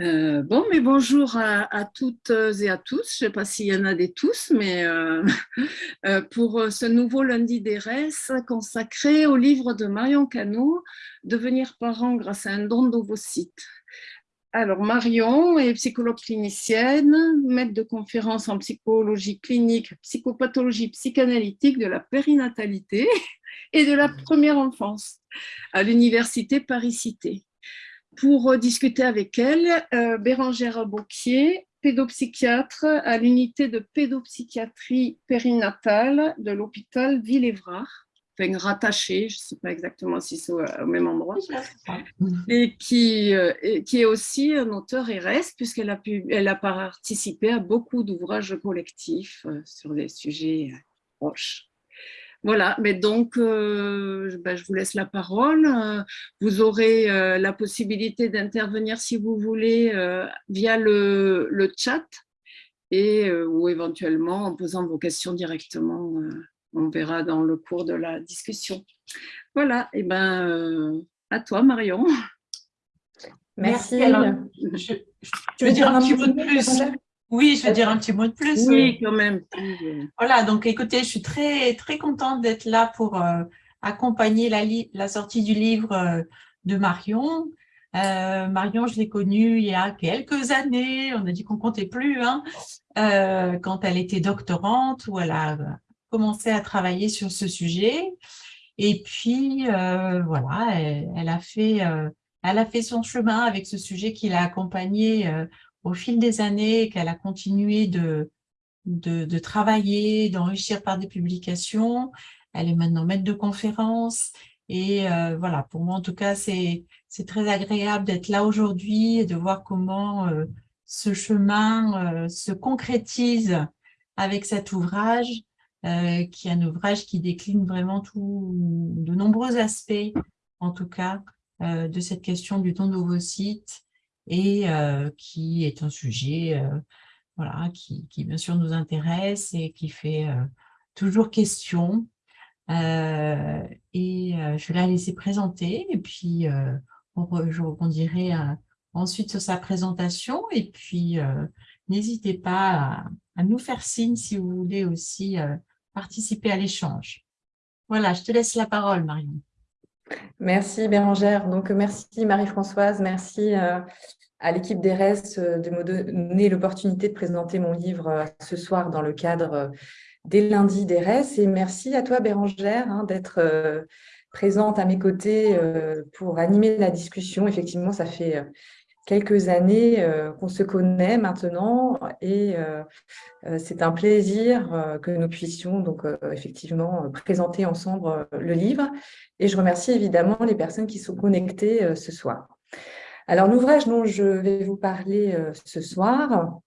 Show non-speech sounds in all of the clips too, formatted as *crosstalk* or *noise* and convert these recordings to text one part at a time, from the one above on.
Euh, bon, mais bonjour à, toutes et à tous. Je ne sais pas s'il y en a des tous, mais euh, *laughs* euh, pour ce nouveau lundi des RES consacré au livre de Marion Cano, Devenir parent grâce à un don d'ovocytes. Alors, Marion est psychologue clinicienne, maître de conférences en psychologie clinique, psychopathologie psychanalytique de la périnatalité *laughs* et de la première enfance à l'université Paris-Cité pour discuter avec elle, euh, Bérangère Bocquier, pédopsychiatre à l'unité de pédopsychiatrie périnatale de l'hôpital Villévrard, enfin rattachée, je ne sais pas exactement si c'est au, même endroit, et qui, euh, qui est aussi un auteur RS, puisqu'elle a, pu, elle a participé à beaucoup d'ouvrages collectifs euh, sur des sujets proches. Voilà, mais donc euh, ben, je vous laisse la parole. Euh, vous aurez euh, la possibilité d'intervenir si vous voulez via le, chat et, ou éventuellement en posant vos questions directement. on verra dans le cours de la discussion. Voilà, et ben à toi Marion. Merci. je, veux dire un petit mot de plus. Oui, je vais dire un petit mot de plus. Oui, quand même. Voilà, donc écoutez, je suis très, très contente d'être là pour euh, accompagner la, la, sortie du livre euh, de Marion. Euh, Marion, je l'ai connue il y a quelques années, on a dit qu'on comptait plus, hein, quand elle était doctorante, où elle a commencé à travailler sur ce sujet. Et puis, voilà, elle, a fait, elle a fait son chemin avec ce sujet qui l'a accompagné au fil des années, qu'elle a continué de, de, travailler, d'enrichir par des publications. Elle est maintenant maître de conférences. Et euh, voilà, pour moi, en tout cas, c'est très agréable d'être là aujourd'hui et de voir comment euh, ce chemin euh, se concrétise avec cet ouvrage, qui est un ouvrage qui décline vraiment tout, de nombreux aspects, en tout cas, de cette question du don d'ovocytes et qui est un sujet voilà, qui, qui, bien sûr nous intéresse et qui fait toujours question. et je vais la laisser présenter et puis on, je rebondirai ensuite sur sa présentation et puis n'hésitez pas à, nous faire signe si vous voulez aussi participer à l'échange. Voilà, je te laisse la parole, Marion. Merci Bérangère. Donc, merci Marie-Françoise, merci euh, à l'équipe d'ERES euh, de me donner l'opportunité de présenter mon livre euh, ce soir dans le cadre des lundis d'ERES. Et merci à toi Bérangère hein, d'être présente à mes côtés pour animer la discussion. Effectivement, ça fait quelques années qu'on se connaît maintenant et c'est un plaisir que nous puissions donc effectivement présenter ensemble le livre. Et je remercie évidemment les personnes qui sont connectées euh, ce soir. Alors, l'ouvrage dont je vais vous parler euh, ce soir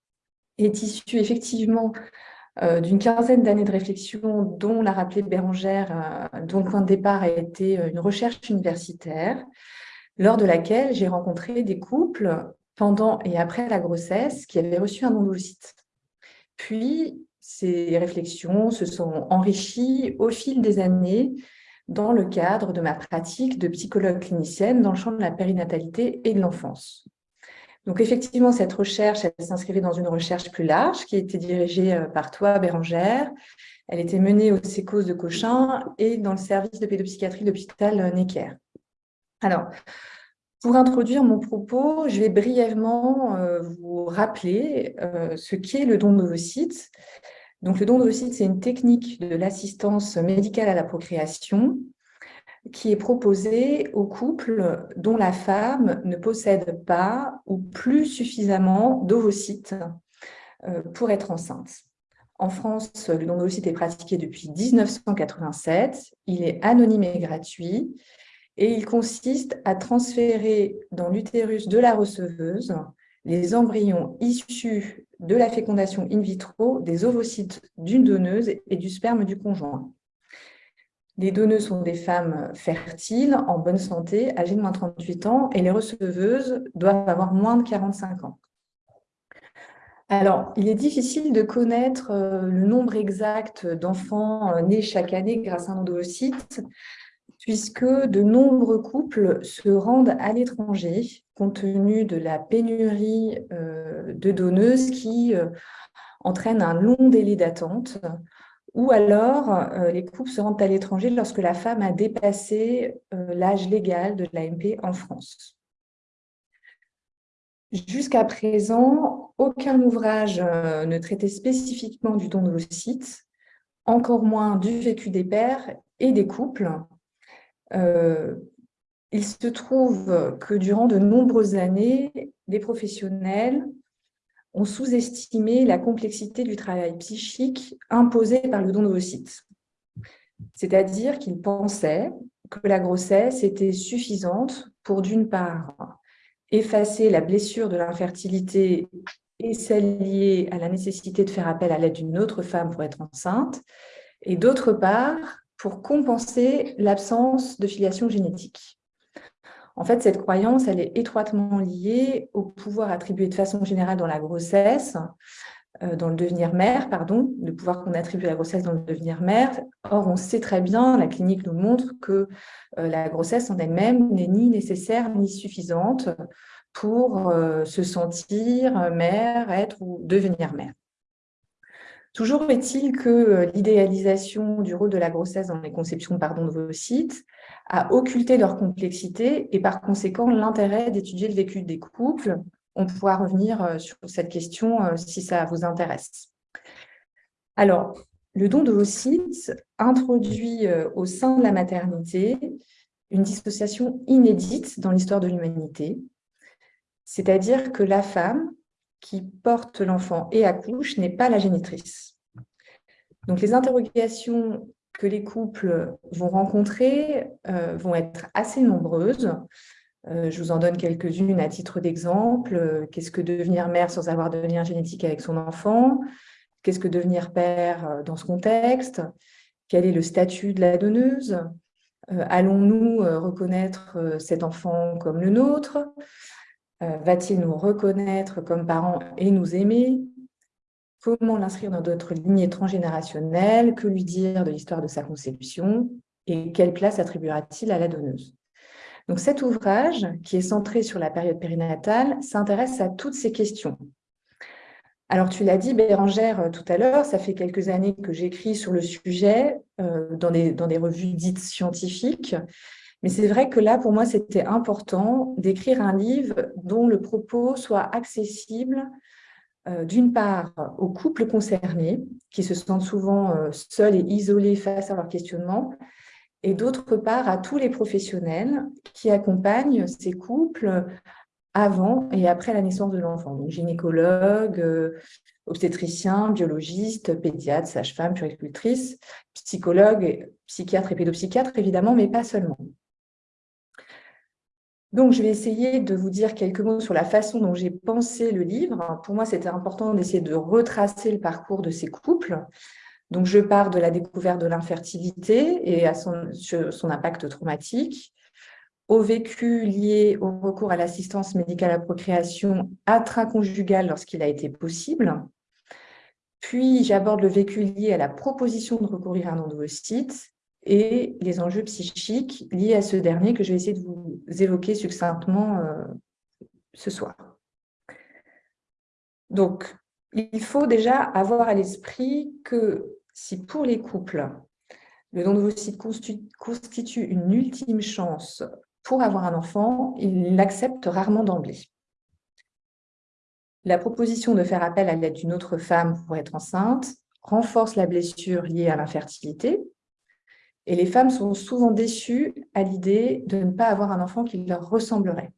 est issu effectivement euh, d'une quinzaine d'années de réflexion dont l'a rappelé Bérangère, dont le point de départ a été une recherche universitaire, lors de laquelle j'ai rencontré des couples pendant et après la grossesse qui avaient reçu un don d'ovocytes. Puis, ces réflexions se sont enrichies au fil des années dans le cadre de ma pratique de psychologue clinicienne dans le champ de la périnatalité et de l'enfance. Donc effectivement, cette recherche, elle s'inscrivait dans une recherche plus large qui était dirigée euh, par toi, Bérangère. Elle était menée au sécos de Cochin et dans le service de pédopsychiatrie de l'hôpital euh, Necker. Alors, pour introduire mon propos, je vais brièvement euh, vous rappeler ce qu'est le don d'ovocytes, donc, le don d'ovocytes, c'est une technique de l'assistance médicale à la procréation qui est proposée aux couples dont la femme ne possède pas ou plus suffisamment d'ovocytes euh, pour être enceinte. En France, le don d'ovocytes est pratiqué depuis 1987. Il est anonyme et gratuit et il consiste à transférer dans l'utérus de la receveuse les embryons issus de la fécondation in vitro des ovocytes d'une donneuse et du sperme du conjoint. Les donneuses sont des femmes fertiles, en bonne santé, âgées de moins de 38 ans, et les receveuses doivent avoir moins de 45 ans. Alors, il est difficile de connaître euh, le nombre exact d'enfants euh, nés chaque année grâce à un ovocyte, puisque de nombreux couples se rendent à l'étranger compte tenu de la pénurie euh, de donneuses qui euh, entraîne un long délai d'attente, ou alors euh, les couples se rendent à l'étranger lorsque la femme a dépassé l'âge légal de l'AMP en France. Jusqu'à présent, aucun ouvrage ne traitait spécifiquement du don de sites, encore moins du vécu des pères et des couples, il se trouve que durant de nombreuses années, les professionnels ont sous-estimé la complexité du travail psychique imposé par le don d'ovocytes. C'est-à-dire qu'ils pensaient que la grossesse était suffisante pour, d'une part, effacer la blessure de l'infertilité et celle liée à la nécessité de faire appel à l'aide d'une autre femme pour être enceinte, et d'autre part, pour compenser l'absence de filiation génétique. En fait, cette croyance, elle est étroitement liée au pouvoir attribué de façon générale dans la grossesse, euh, dans le devenir mère, pardon, le pouvoir qu'on attribue à la grossesse dans le devenir mère. Or, on sait très bien, la clinique nous montre que euh, la grossesse en elle-même n'est ni nécessaire ni suffisante pour euh, se sentir mère, être ou devenir mère. Toujours est-il que euh, l'idéalisation du rôle de la grossesse dans les conceptions pardon, de vos sites a occulté leur complexité et par conséquent l'intérêt d'étudier le vécu des couples. On pourra revenir euh, sur cette question euh, si ça vous intéresse. Alors, le don de vos sites introduit au sein de la maternité une dissociation inédite dans l'histoire de l'humanité, c'est-à-dire que la femme, qui porte l'enfant et accouche n'est pas la génitrice. Donc, les interrogations que les couples vont rencontrer euh, vont être assez nombreuses. Euh, je vous en donne quelques-unes à titre d'exemple. Qu'est-ce que devenir mère sans avoir de lien génétique avec son enfant? Qu'est-ce que devenir père euh, dans ce contexte? Quel est le statut de la donneuse? Allons-nous reconnaître cet enfant comme le nôtre? euh, va-t-il nous reconnaître comme parents et nous aimer? Comment l'inscrire dans d'autres lignées transgénérationnelles? Que lui dire de l'histoire de sa conception? Et quelle place attribuera-t-il à la donneuse? Donc cet ouvrage, qui est centré sur la période périnatale, s'intéresse à toutes ces questions. Alors tu l'as dit, Bérangère, euh, tout à l'heure, ça fait quelques années que j'écris sur le sujet euh, dans des revues dites scientifiques, mais c'est vrai que là, pour moi, c'était important d'écrire un livre dont le propos soit accessible, euh, d'une part, aux couples concernés, qui se sentent souvent euh, seuls et isolés face à leurs questionnements, et d'autre part, à tous les professionnels qui accompagnent ces couples avant et après la naissance de l'enfant. Donc, gynécologues, euh, obstétriciens, biologistes, pédiatres, sages-femmes, puricultrices, psychologues, psychiatres et pédopsychiatres, évidemment, mais pas seulement. Donc, je vais essayer de vous dire quelques mots sur la façon dont j'ai pensé le livre. Pour moi, c'était important d'essayer de retracer le parcours de ces couples. Donc, je pars de la découverte de l'infertilité et à son, impact traumatique, au vécu lié au recours à l'assistance médicale à procréation intraconjugale lorsqu'il a été possible. Puis, j'aborde le vécu lié à la proposition de recourir à un endocyte et les enjeux psychiques liés à ce dernier que je vais essayer de vous évoquer succinctement euh, ce soir. Donc, il faut déjà avoir à l'esprit que si pour les couples, le don d'ovocytes constitue une ultime chance pour avoir un enfant, ils l'acceptent rarement d'emblée. La proposition de faire appel à l'aide d'une autre femme pour être enceinte renforce la blessure liée à l'infertilité, et les femmes sont souvent déçues à l'idée de ne pas avoir un enfant qui leur ressemblerait.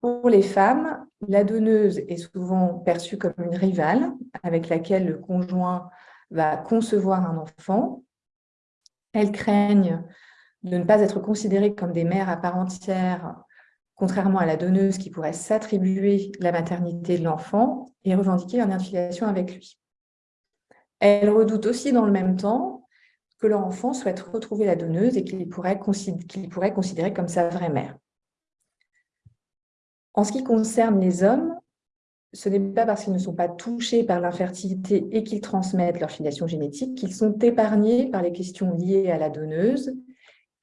Pour les femmes, la donneuse est souvent perçue comme une rivale avec laquelle le conjoint va concevoir un enfant. Elles craignent de ne pas être considérées comme des mères à part entière, contrairement à la donneuse qui pourrait s'attribuer la maternité de l'enfant et revendiquer une affiliation avec lui. Elles redoutent aussi dans le même temps que leur enfant souhaite retrouver la donneuse et qu'il pourrait, considérer comme sa vraie mère. En ce qui concerne les hommes, ce n'est pas parce qu'ils ne sont pas touchés par l'infertilité et qu'ils transmettent leur filiation génétique qu'ils sont épargnés par les questions liées à la donneuse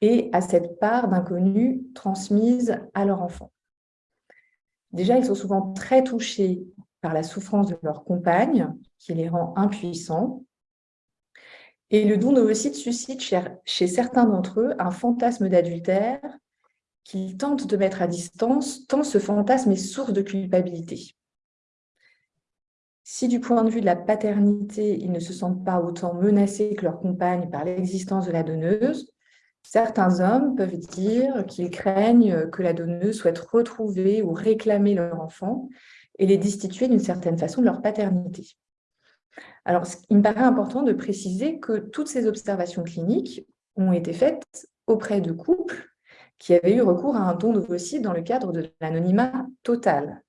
et à cette part d'inconnu transmise à leur enfant. Déjà, ils sont souvent très touchés par la souffrance de leur compagne, qui les rend impuissants. Et le don d'ovocytes suscite chez certains d'entre eux un fantasme d'adultère qu'ils tentent de mettre à distance, tant ce fantasme est source de culpabilité. Si du point de vue de la paternité, ils ne se sentent pas autant menacés que leur compagne par l'existence de la donneuse, certains hommes peuvent dire qu'ils craignent que la donneuse souhaite retrouver ou réclamer leur enfant et les destituer d'une certaine façon de leur paternité. Alors, il me paraît important de préciser que toutes ces observations cliniques ont été faites auprès de couples qui avaient eu recours à un don d'ovocytes dans le cadre de l'anonymat total.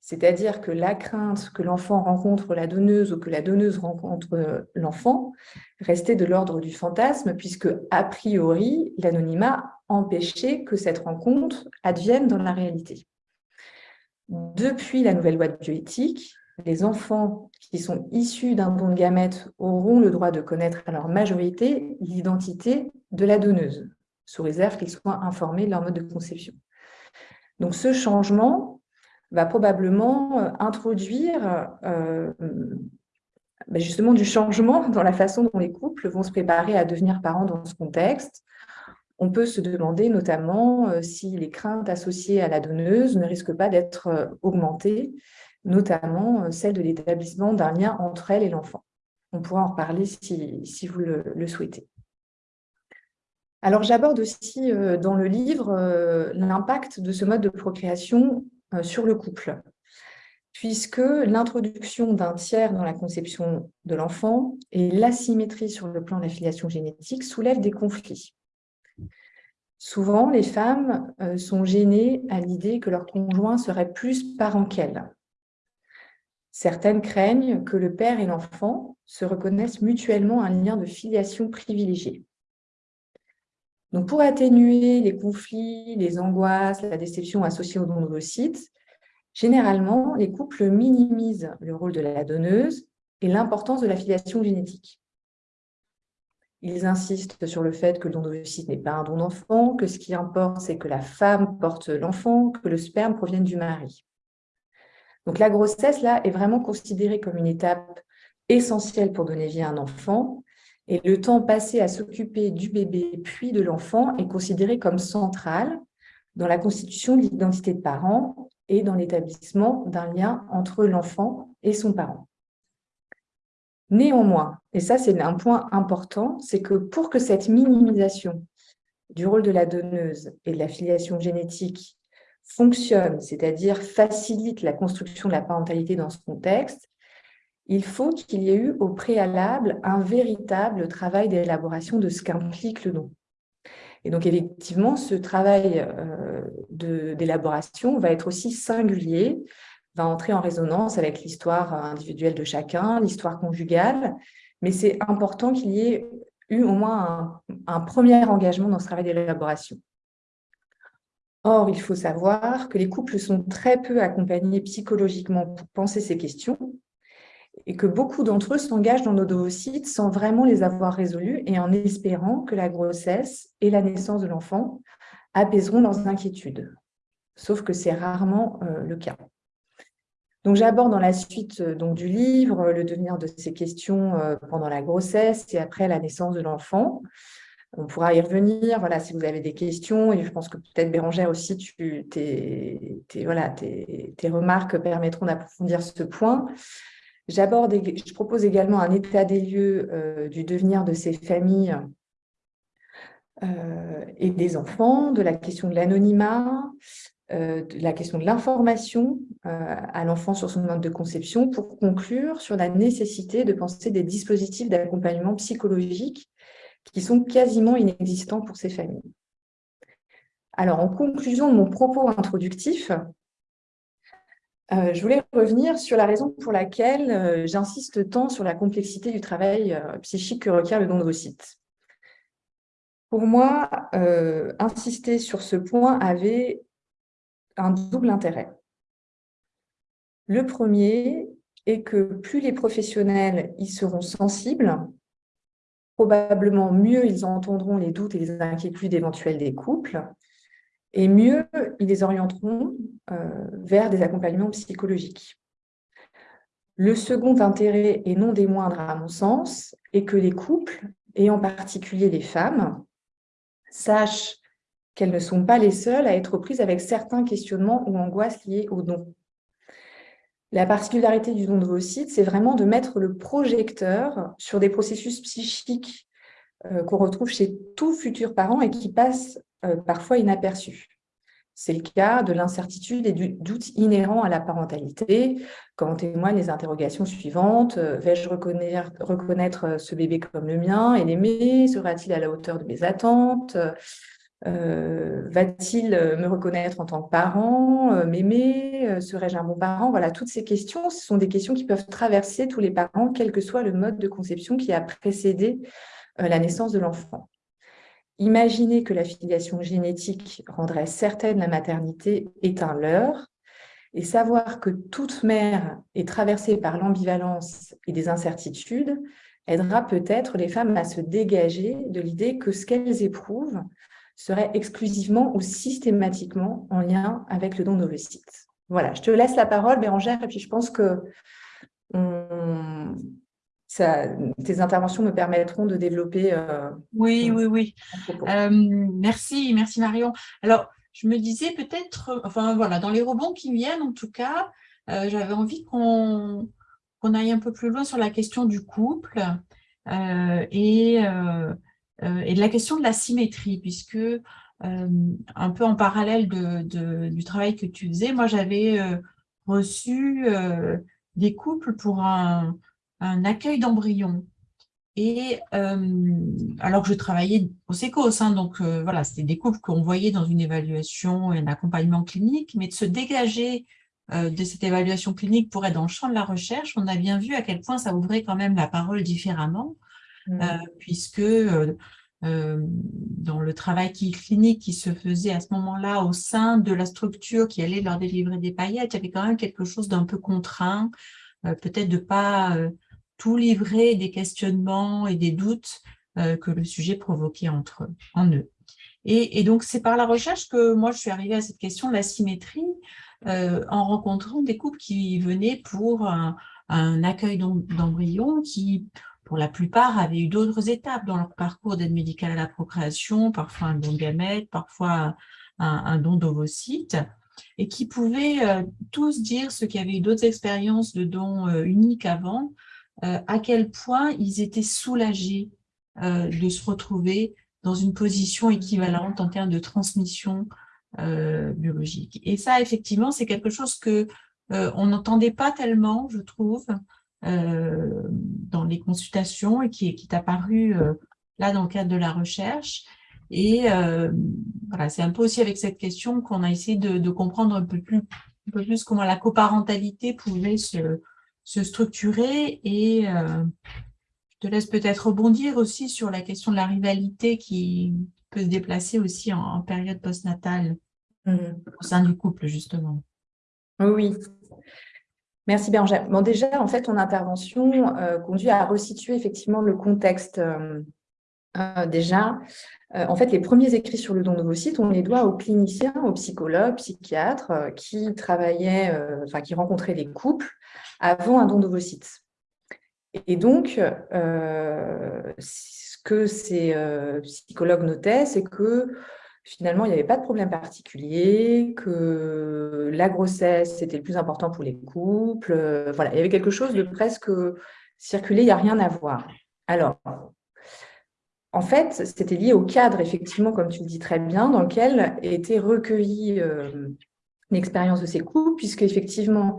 C'est-à-dire que la crainte que l'enfant rencontre la donneuse ou que la donneuse rencontre euh, l'enfant restait de l'ordre du fantasme, puisque, a priori, l'anonymat empêchait que cette rencontre advienne dans la réalité. Depuis la nouvelle loi de bioéthique, les enfants qui sont issus d'un don de gamètes auront le droit de connaître à leur majorité l'identité de la donneuse, sous réserve qu'ils soient informés de leur mode de conception. Donc ce changement va probablement euh, introduire euh, ben justement du changement *laughs* dans la façon dont les couples vont se préparer à devenir parents dans ce contexte. On peut se demander notamment euh, si les craintes associées à la donneuse ne risquent pas d'être augmentées, notamment celle de l'établissement d'un lien entre elle et l'enfant. On pourra en reparler si, vous le, souhaitez. Alors j'aborde aussi dans le livre l'impact de ce mode de procréation euh, sur le couple, puisque l'introduction d'un tiers dans la conception de l'enfant et l'asymétrie sur le plan de la filiation génétique soulèvent des conflits. Souvent, les femmes euh, sont gênées à l'idée que leur conjoint serait plus parent qu'elles. Certaines craignent que le père et l'enfant se reconnaissent mutuellement un lien de filiation privilégié. Donc, pour atténuer les conflits, les angoisses, la déception associée au don d'ovocytes, généralement, les couples minimisent le rôle de la donneuse et l'importance de la filiation génétique. Ils insistent sur le fait que le don n'est pas un don d'enfant, que ce qui importe, c'est que la femme porte l'enfant, que le sperme provienne du mari. Donc la grossesse, là, est vraiment considérée comme une étape essentielle pour donner vie à un enfant, et le temps passé à s'occuper du bébé puis de l'enfant est considéré comme central dans la constitution de l'identité de parent et dans l'établissement d'un lien entre l'enfant et son parent. Néanmoins, et ça c'est un point important, c'est que pour que cette minimisation du rôle de la donneuse et de la filiation génétique fonctionne, c'est-à-dire facilite la construction de la parentalité dans ce contexte, il faut qu'il y ait eu au préalable un véritable travail d'élaboration de ce qu'implique le don. Et donc, effectivement, ce travail euh, d'élaboration va être aussi singulier, va entrer en résonance avec l'histoire individuelle de chacun, l'histoire conjugale, mais c'est important qu'il y ait eu au moins un, un premier engagement dans ce travail d'élaboration. Or, il faut savoir que les couples sont très peu accompagnés psychologiquement pour penser ces questions, et que beaucoup d'entre eux s'engagent dans nos dossiers sans vraiment les avoir résolus et en espérant que la grossesse et la naissance de l'enfant apaiseront leurs inquiétudes. Sauf que c'est rarement euh, le cas. Donc, j'aborde dans la suite euh, du livre le devenir de ces questions euh, pendant la grossesse et après la naissance de l'enfant. On pourra y revenir, voilà, si vous avez des questions, et je pense que peut-être Bérangère aussi, tes, voilà, tes, tes remarques permettront d'approfondir ce point. J'aborde, je propose également un état des lieux euh, du devenir de ces familles euh, et des enfants, de la question de l'anonymat, euh, de la question de l'information à l'enfant sur son mode de conception, pour conclure sur la nécessité de penser des dispositifs d'accompagnement psychologique qui sont quasiment inexistants pour ces familles. Alors, en conclusion de mon propos introductif, euh, je voulais revenir sur la raison pour laquelle euh, j'insiste tant sur la complexité du travail euh, psychique que requiert le don d'ovocytes. Pour moi, insister sur ce point avait un double intérêt. Le premier est que plus les professionnels y seront sensibles, probablement mieux ils entendront les doutes et les inquiétudes éventuelles des couples, et mieux ils les orienteront euh, vers des accompagnements psychologiques. Le second intérêt, et non des moindres à mon sens, est que les couples, et en particulier les femmes, sachent qu'elles ne sont pas les seules à être prises avec certains questionnements ou angoisses liés au don. La particularité du don de sites, c'est vraiment de mettre le projecteur sur des processus psychiques euh, qu'on retrouve chez tout futur parent et qui passent euh, parfois inaperçus. C'est le cas de l'incertitude et du doute inhérent à la parentalité, comme en témoignent les interrogations suivantes. Euh, vais-je reconnaître, ce bébé comme le mien? Et l'aimer Sera-t-il à la hauteur de mes attentes? Euh, Va-t-il me reconnaître en tant que parent euh, M'aimer Serais-je un bon parent? Voilà, toutes ces questions, ce sont des questions qui peuvent traverser tous les parents, quel que soit le mode de conception qui a précédé la naissance de l'enfant. Imaginer que la filiation génétique rendrait certaine la maternité est un leurre, et savoir que toute mère est traversée par l'ambivalence et des incertitudes aidera peut-être les femmes à se dégager de l'idée que ce qu'elles éprouvent serait exclusivement ou systématiquement en lien avec le don d'ovocytes. Voilà, je te laisse la parole, Bérangère, et puis je pense que tes interventions me permettront de développer. Euh, oui, oui, oui. Euh, merci, merci Marion. Alors, je me disais peut-être, enfin voilà, dans les rebonds qui viennent, en tout cas, euh, j'avais envie qu'on aille un peu plus loin sur la question du couple et, et de la question de la symétrie, puisque un peu en parallèle du travail que tu faisais, moi j'avais reçu des couples pour un, accueil d'embryons. Et euh, alors que je travaillais au SECOS, hein, donc euh, voilà, c'était des couples qu'on voyait dans une évaluation et un accompagnement clinique, mais de se dégager euh, de cette évaluation clinique pour être dans le champ de la recherche, on a bien vu à quel point ça ouvrait quand même la parole différemment, mmh. puisque dans le travail qui, clinique qui se faisait à ce moment-là au sein de la structure qui allait leur délivrer des paillettes, il y avait quand même quelque chose d'un peu contraint, peut-être de pas tout livrer des questionnements et des doutes euh, que le sujet provoquait entre en eux. Et, donc, c'est par la recherche que moi, je suis arrivée à cette question de la symétrie euh, en rencontrant des couples qui venaient pour un, accueil d'embryons qui, pour la plupart, avaient eu d'autres étapes dans leur parcours d'aide médicale à la procréation, parfois un don de gamètes, parfois un, don d'ovocytes, et qui pouvaient euh, tous dire ceux qui avaient eu d'autres expériences de dons uniques avant, euh, à quel point ils étaient soulagés euh, de se retrouver dans une position équivalente en termes de transmission euh, biologique. Et ça, effectivement, c'est quelque chose que on n'entendait pas tellement, je trouve, dans les consultations et qui, est apparu là dans le cadre de la recherche. Et voilà, c'est un peu aussi avec cette question qu'on a essayé de, comprendre un peu, plus, un peu plus comment la coparentalité pouvait se, se structurer et euh, je te laisse peut-être rebondir aussi sur la question de la rivalité qui peut se déplacer aussi en, période postnatale mmh. au sein du couple, justement. Oui, Merci Bérangère. Bon, déjà, en fait, ton intervention euh, conduit à resituer effectivement le contexte. Euh, déjà, en fait, les premiers écrits sur le don de sites, on les doit aux cliniciens, aux psychologues, psychiatres qui travaillaient, enfin, qui rencontraient des couples avant un don d'ovocytes. Et donc, euh, ce que ces euh, psychologues notaient, c'est que finalement, il n'y avait pas de problème particulier, que la grossesse, c'était le plus important pour les couples. Euh, voilà, il y avait quelque chose de presque circulé, il n'y a rien à voir. Alors, en fait, c'était lié au cadre, effectivement, comme tu le dis très bien, dans lequel était recueillie l'expérience de ces couples, puisque effectivement,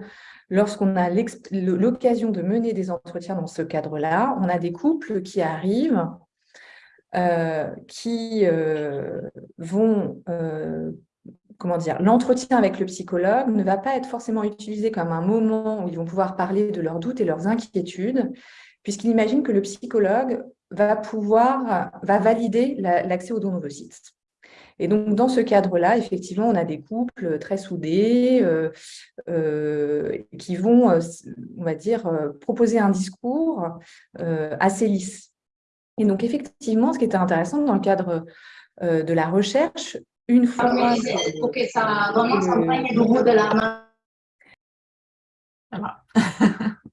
lorsqu'on a l'occasion de mener des entretiens dans ce cadre-là, on a des couples qui arrivent, euh, qui euh, vont, euh, comment dire, l'entretien avec le psychologue ne va pas être forcément utilisé comme un moment où ils vont pouvoir parler de leurs doutes et leurs inquiétudes, puisqu'il imagine que le psychologue va pouvoir, va valider l'accès aux dons ovocytes. Et donc, dans ce cadre-là, effectivement, on a des couples très soudés euh, euh, qui vont, euh, on va dire, proposer un discours assez lisse. Et donc, effectivement, ce qui était intéressant dans le cadre de la recherche, une fois... que ça de la main. *laughs*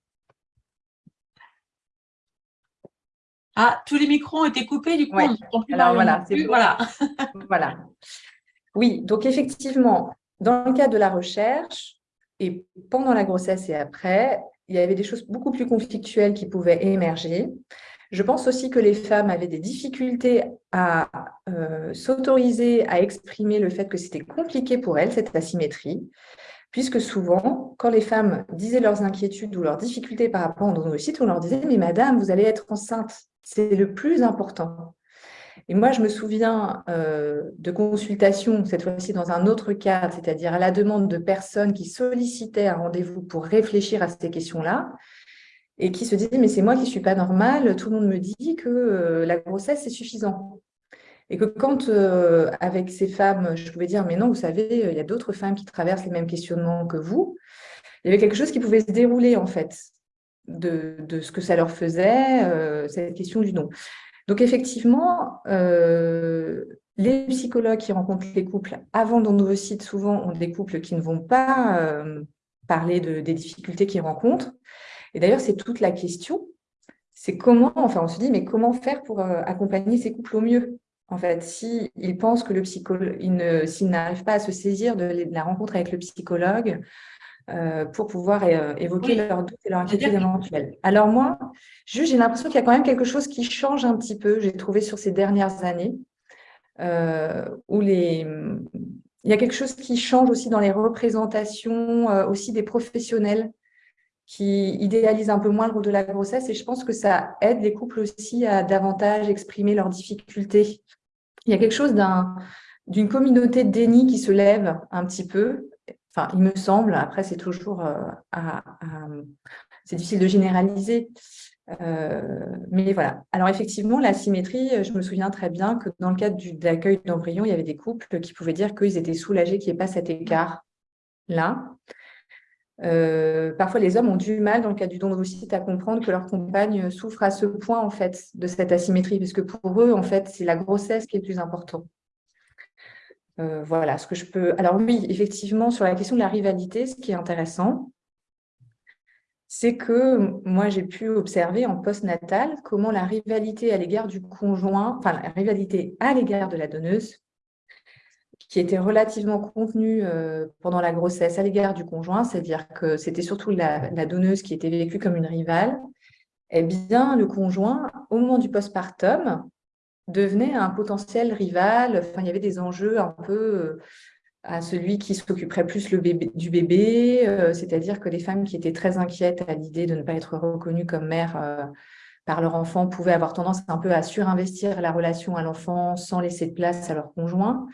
Ah, tous les micros ont été coupés, du coup, Alors voilà, voilà. *laughs* voilà. Oui, donc effectivement, dans le cas de la recherche, et pendant la grossesse et après, il y avait des choses beaucoup plus conflictuelles qui pouvaient émerger. Je pense aussi que les femmes avaient des difficultés à euh, s'autoriser à exprimer le fait que c'était compliqué pour elles, cette asymétrie, puisque souvent, quand les femmes disaient leurs inquiétudes ou leurs difficultés par rapport à site, on leur disait « mais madame, vous allez être enceinte ». C'est le plus important. Et moi, je me souviens euh, de consultations, cette fois-ci dans un autre cadre, c'est-à-dire à la demande de personnes qui sollicitaient un rendez-vous pour réfléchir à ces questions-là et qui se disaient « mais c'est moi qui ne suis pas normale, tout le monde me dit que euh, la grossesse, c'est suffisant ». Et que quand, euh, avec ces femmes, je pouvais dire « mais non, vous savez, il y a d'autres femmes qui traversent les mêmes questionnements que vous », il y avait quelque chose qui pouvait se dérouler en fait de, ce que ça leur faisait, euh, cette question du don. Donc effectivement, euh, les psychologues qui rencontrent les couples avant d'endovocytes, souvent ont des couples qui ne vont pas euh, parler de, des difficultés qu'ils rencontrent. Et d'ailleurs, c'est toute la question, c'est comment, enfin on se dit, mais comment faire pour accompagner ces couples au mieux en fait, s'ils pensent que le psychologue, s'ils n'arrivent pas à se saisir de la rencontre avec le psychologue, euh, pour pouvoir euh, évoquer leurs doutes et leurs inquiétudes éventuelles. Alors moi, j'ai l'impression qu'il y a quand même quelque chose qui change un petit peu, j'ai trouvé sur ces dernières années, euh, où les... il y a quelque chose qui change aussi dans les représentations, aussi des professionnels qui idéalisent un peu moins le rôle de la grossesse et je pense que ça aide les couples aussi à davantage exprimer leurs difficultés. Il y a quelque chose d'une communauté de déni qui se lève un petit peu Enfin, il me semble, après c'est toujours euh, c'est difficile de généraliser, euh, mais voilà. Alors effectivement, la symétrie, je me souviens très bien que dans le cadre de l'accueil d'embryons, il y avait des couples qui pouvaient dire qu'ils étaient soulagés qu'il n'y ait pas cet écart-là. Euh, parfois, les hommes ont du mal, dans le cas du don d'ovocytes, à comprendre que leur compagne souffre à ce point en fait de cette asymétrie, parce que pour eux, en fait, c'est la grossesse qui est plus important. Euh, voilà ce que je peux... Alors oui, effectivement, sur la question de la rivalité, ce qui est intéressant, c'est que moi, j'ai pu observer en post-natal comment la rivalité à l'égard du conjoint, enfin la rivalité à l'égard de la donneuse, qui était relativement contenue euh, pendant la grossesse à l'égard du conjoint, c'est-à-dire que c'était surtout la, donneuse qui était vécue comme une rivale, eh bien, le conjoint, au moment du postpartum, devenait un potentiel rival. Enfin, il y avait des enjeux un peu euh, à celui qui s'occuperait plus du bébé, euh, c'est-à-dire que les femmes qui étaient très inquiètes à l'idée de ne pas être reconnues comme mères euh, par leur enfant pouvaient avoir tendance un peu à surinvestir la relation à l'enfant sans laisser de place à leur conjoint.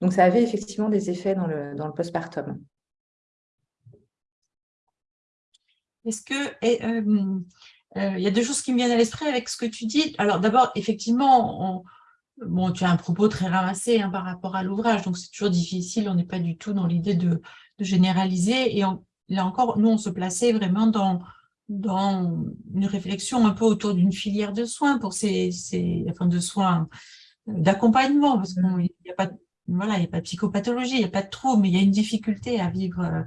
Donc, ça avait effectivement des effets dans le, dans le postpartum. Est-ce que, euh, il y a deux choses qui me viennent à l'esprit avec ce que tu dis. Alors d'abord, effectivement, bon, tu as un propos très ramassé hein, par rapport à l'ouvrage, donc c'est toujours difficile, on n'est pas du tout dans l'idée de, généraliser. Et là encore, nous, on se plaçait vraiment dans, dans une réflexion un peu autour d'une filière de soins, pour ces, ces enfin de soins d'accompagnement, parce qu'il n'y a pas voilà, il n'y a pas de psychopathologie, il n'y a pas de trouble, mais il y a une difficulté à vivre euh,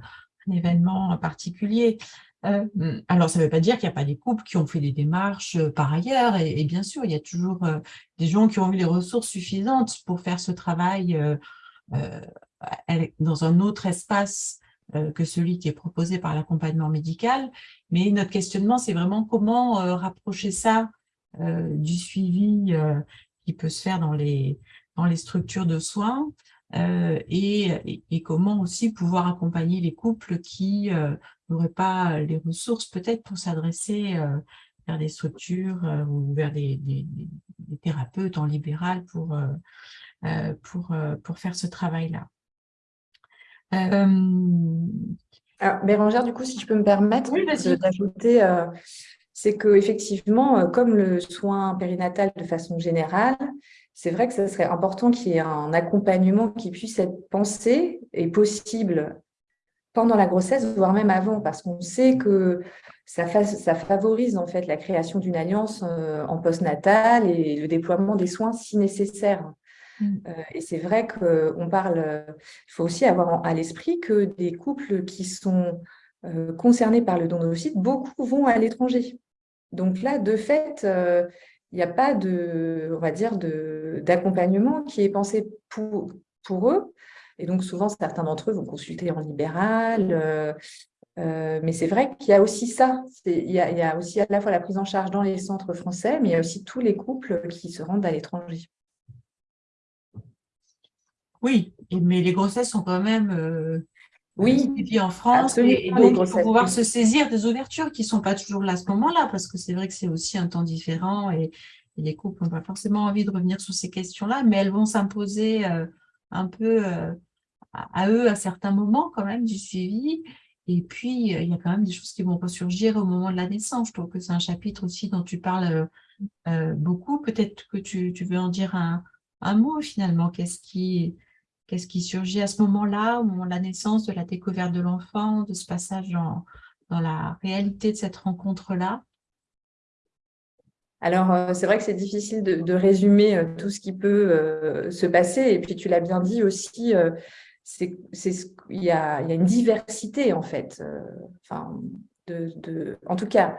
un événement particulier. Euh, alors, ça ne veut pas dire qu'il n'y a pas des couples qui ont fait des démarches euh, par ailleurs, et, bien sûr, il y a toujours euh, des gens qui ont eu les ressources suffisantes pour faire ce travail dans un autre espace que celui qui est proposé par l'accompagnement médical. Mais notre questionnement, c'est vraiment comment rapprocher ça du suivi qui peut se faire dans les, dans les structures de soins, et, comment aussi pouvoir accompagner les couples qui n'auraient pas les ressources peut-être pour s'adresser euh, vers des structures euh, ou vers des, thérapeutes en libéral pour, euh, pour, pour faire ce travail-là. Bérangère, du coup, si je peux me permettre d'ajouter, c'est qu'effectivement, comme le soin périnatal de façon générale, c'est vrai que ce serait important qu'il y ait un accompagnement qui puisse être pensé et possible pendant la grossesse, voire même avant, parce qu'on sait que ça, ça, favorise en fait la création d'une alliance euh, en postnatal et le déploiement des soins si nécessaire. Mm. Euh, et c'est vrai qu'on parle, il faut aussi avoir à l'esprit que des couples qui sont euh, concernés par le don d'ovocytes, beaucoup vont à l'étranger. Donc là, de fait, il n'y a pas de, on va dire, d'accompagnement qui est pensé pour, eux. Et donc, souvent, certains d'entre eux vont consulter en libéral. Euh, euh, mais c'est vrai qu'il y a aussi ça. Il y, a, aussi à la fois la prise en charge dans les centres français, mais il y a aussi tous les couples qui se rendent à l'étranger. Oui, mais les grossesses sont quand même euh, oui, en France. et, donc, il faut pouvoir se saisir des ouvertures qui ne sont pas toujours là à ce moment-là, parce que c'est vrai que c'est aussi un temps différent et, les couples n'ont pas forcément envie de revenir sur ces questions-là, mais elles vont s'imposer euh, un peu euh, à, eux à certains moments quand même du suivi. Et puis, euh, il y a quand même des choses qui vont ressurgir au moment de la naissance. Je trouve que c'est un chapitre aussi dont tu parles beaucoup. Peut-être que tu, veux en dire un, un mot finalement. Qu'est-ce qui Qu'est-ce qui surgit à ce moment-là, au moment de la naissance, de la découverte de l'enfant, de ce passage dans, la réalité de cette rencontre-là? Alors, euh, c'est vrai que c'est difficile de, résumer euh, tout ce qui peut euh, se passer. Et puis, tu l'as bien dit aussi, il, y a, une diversité, en fait. enfin, en tout cas,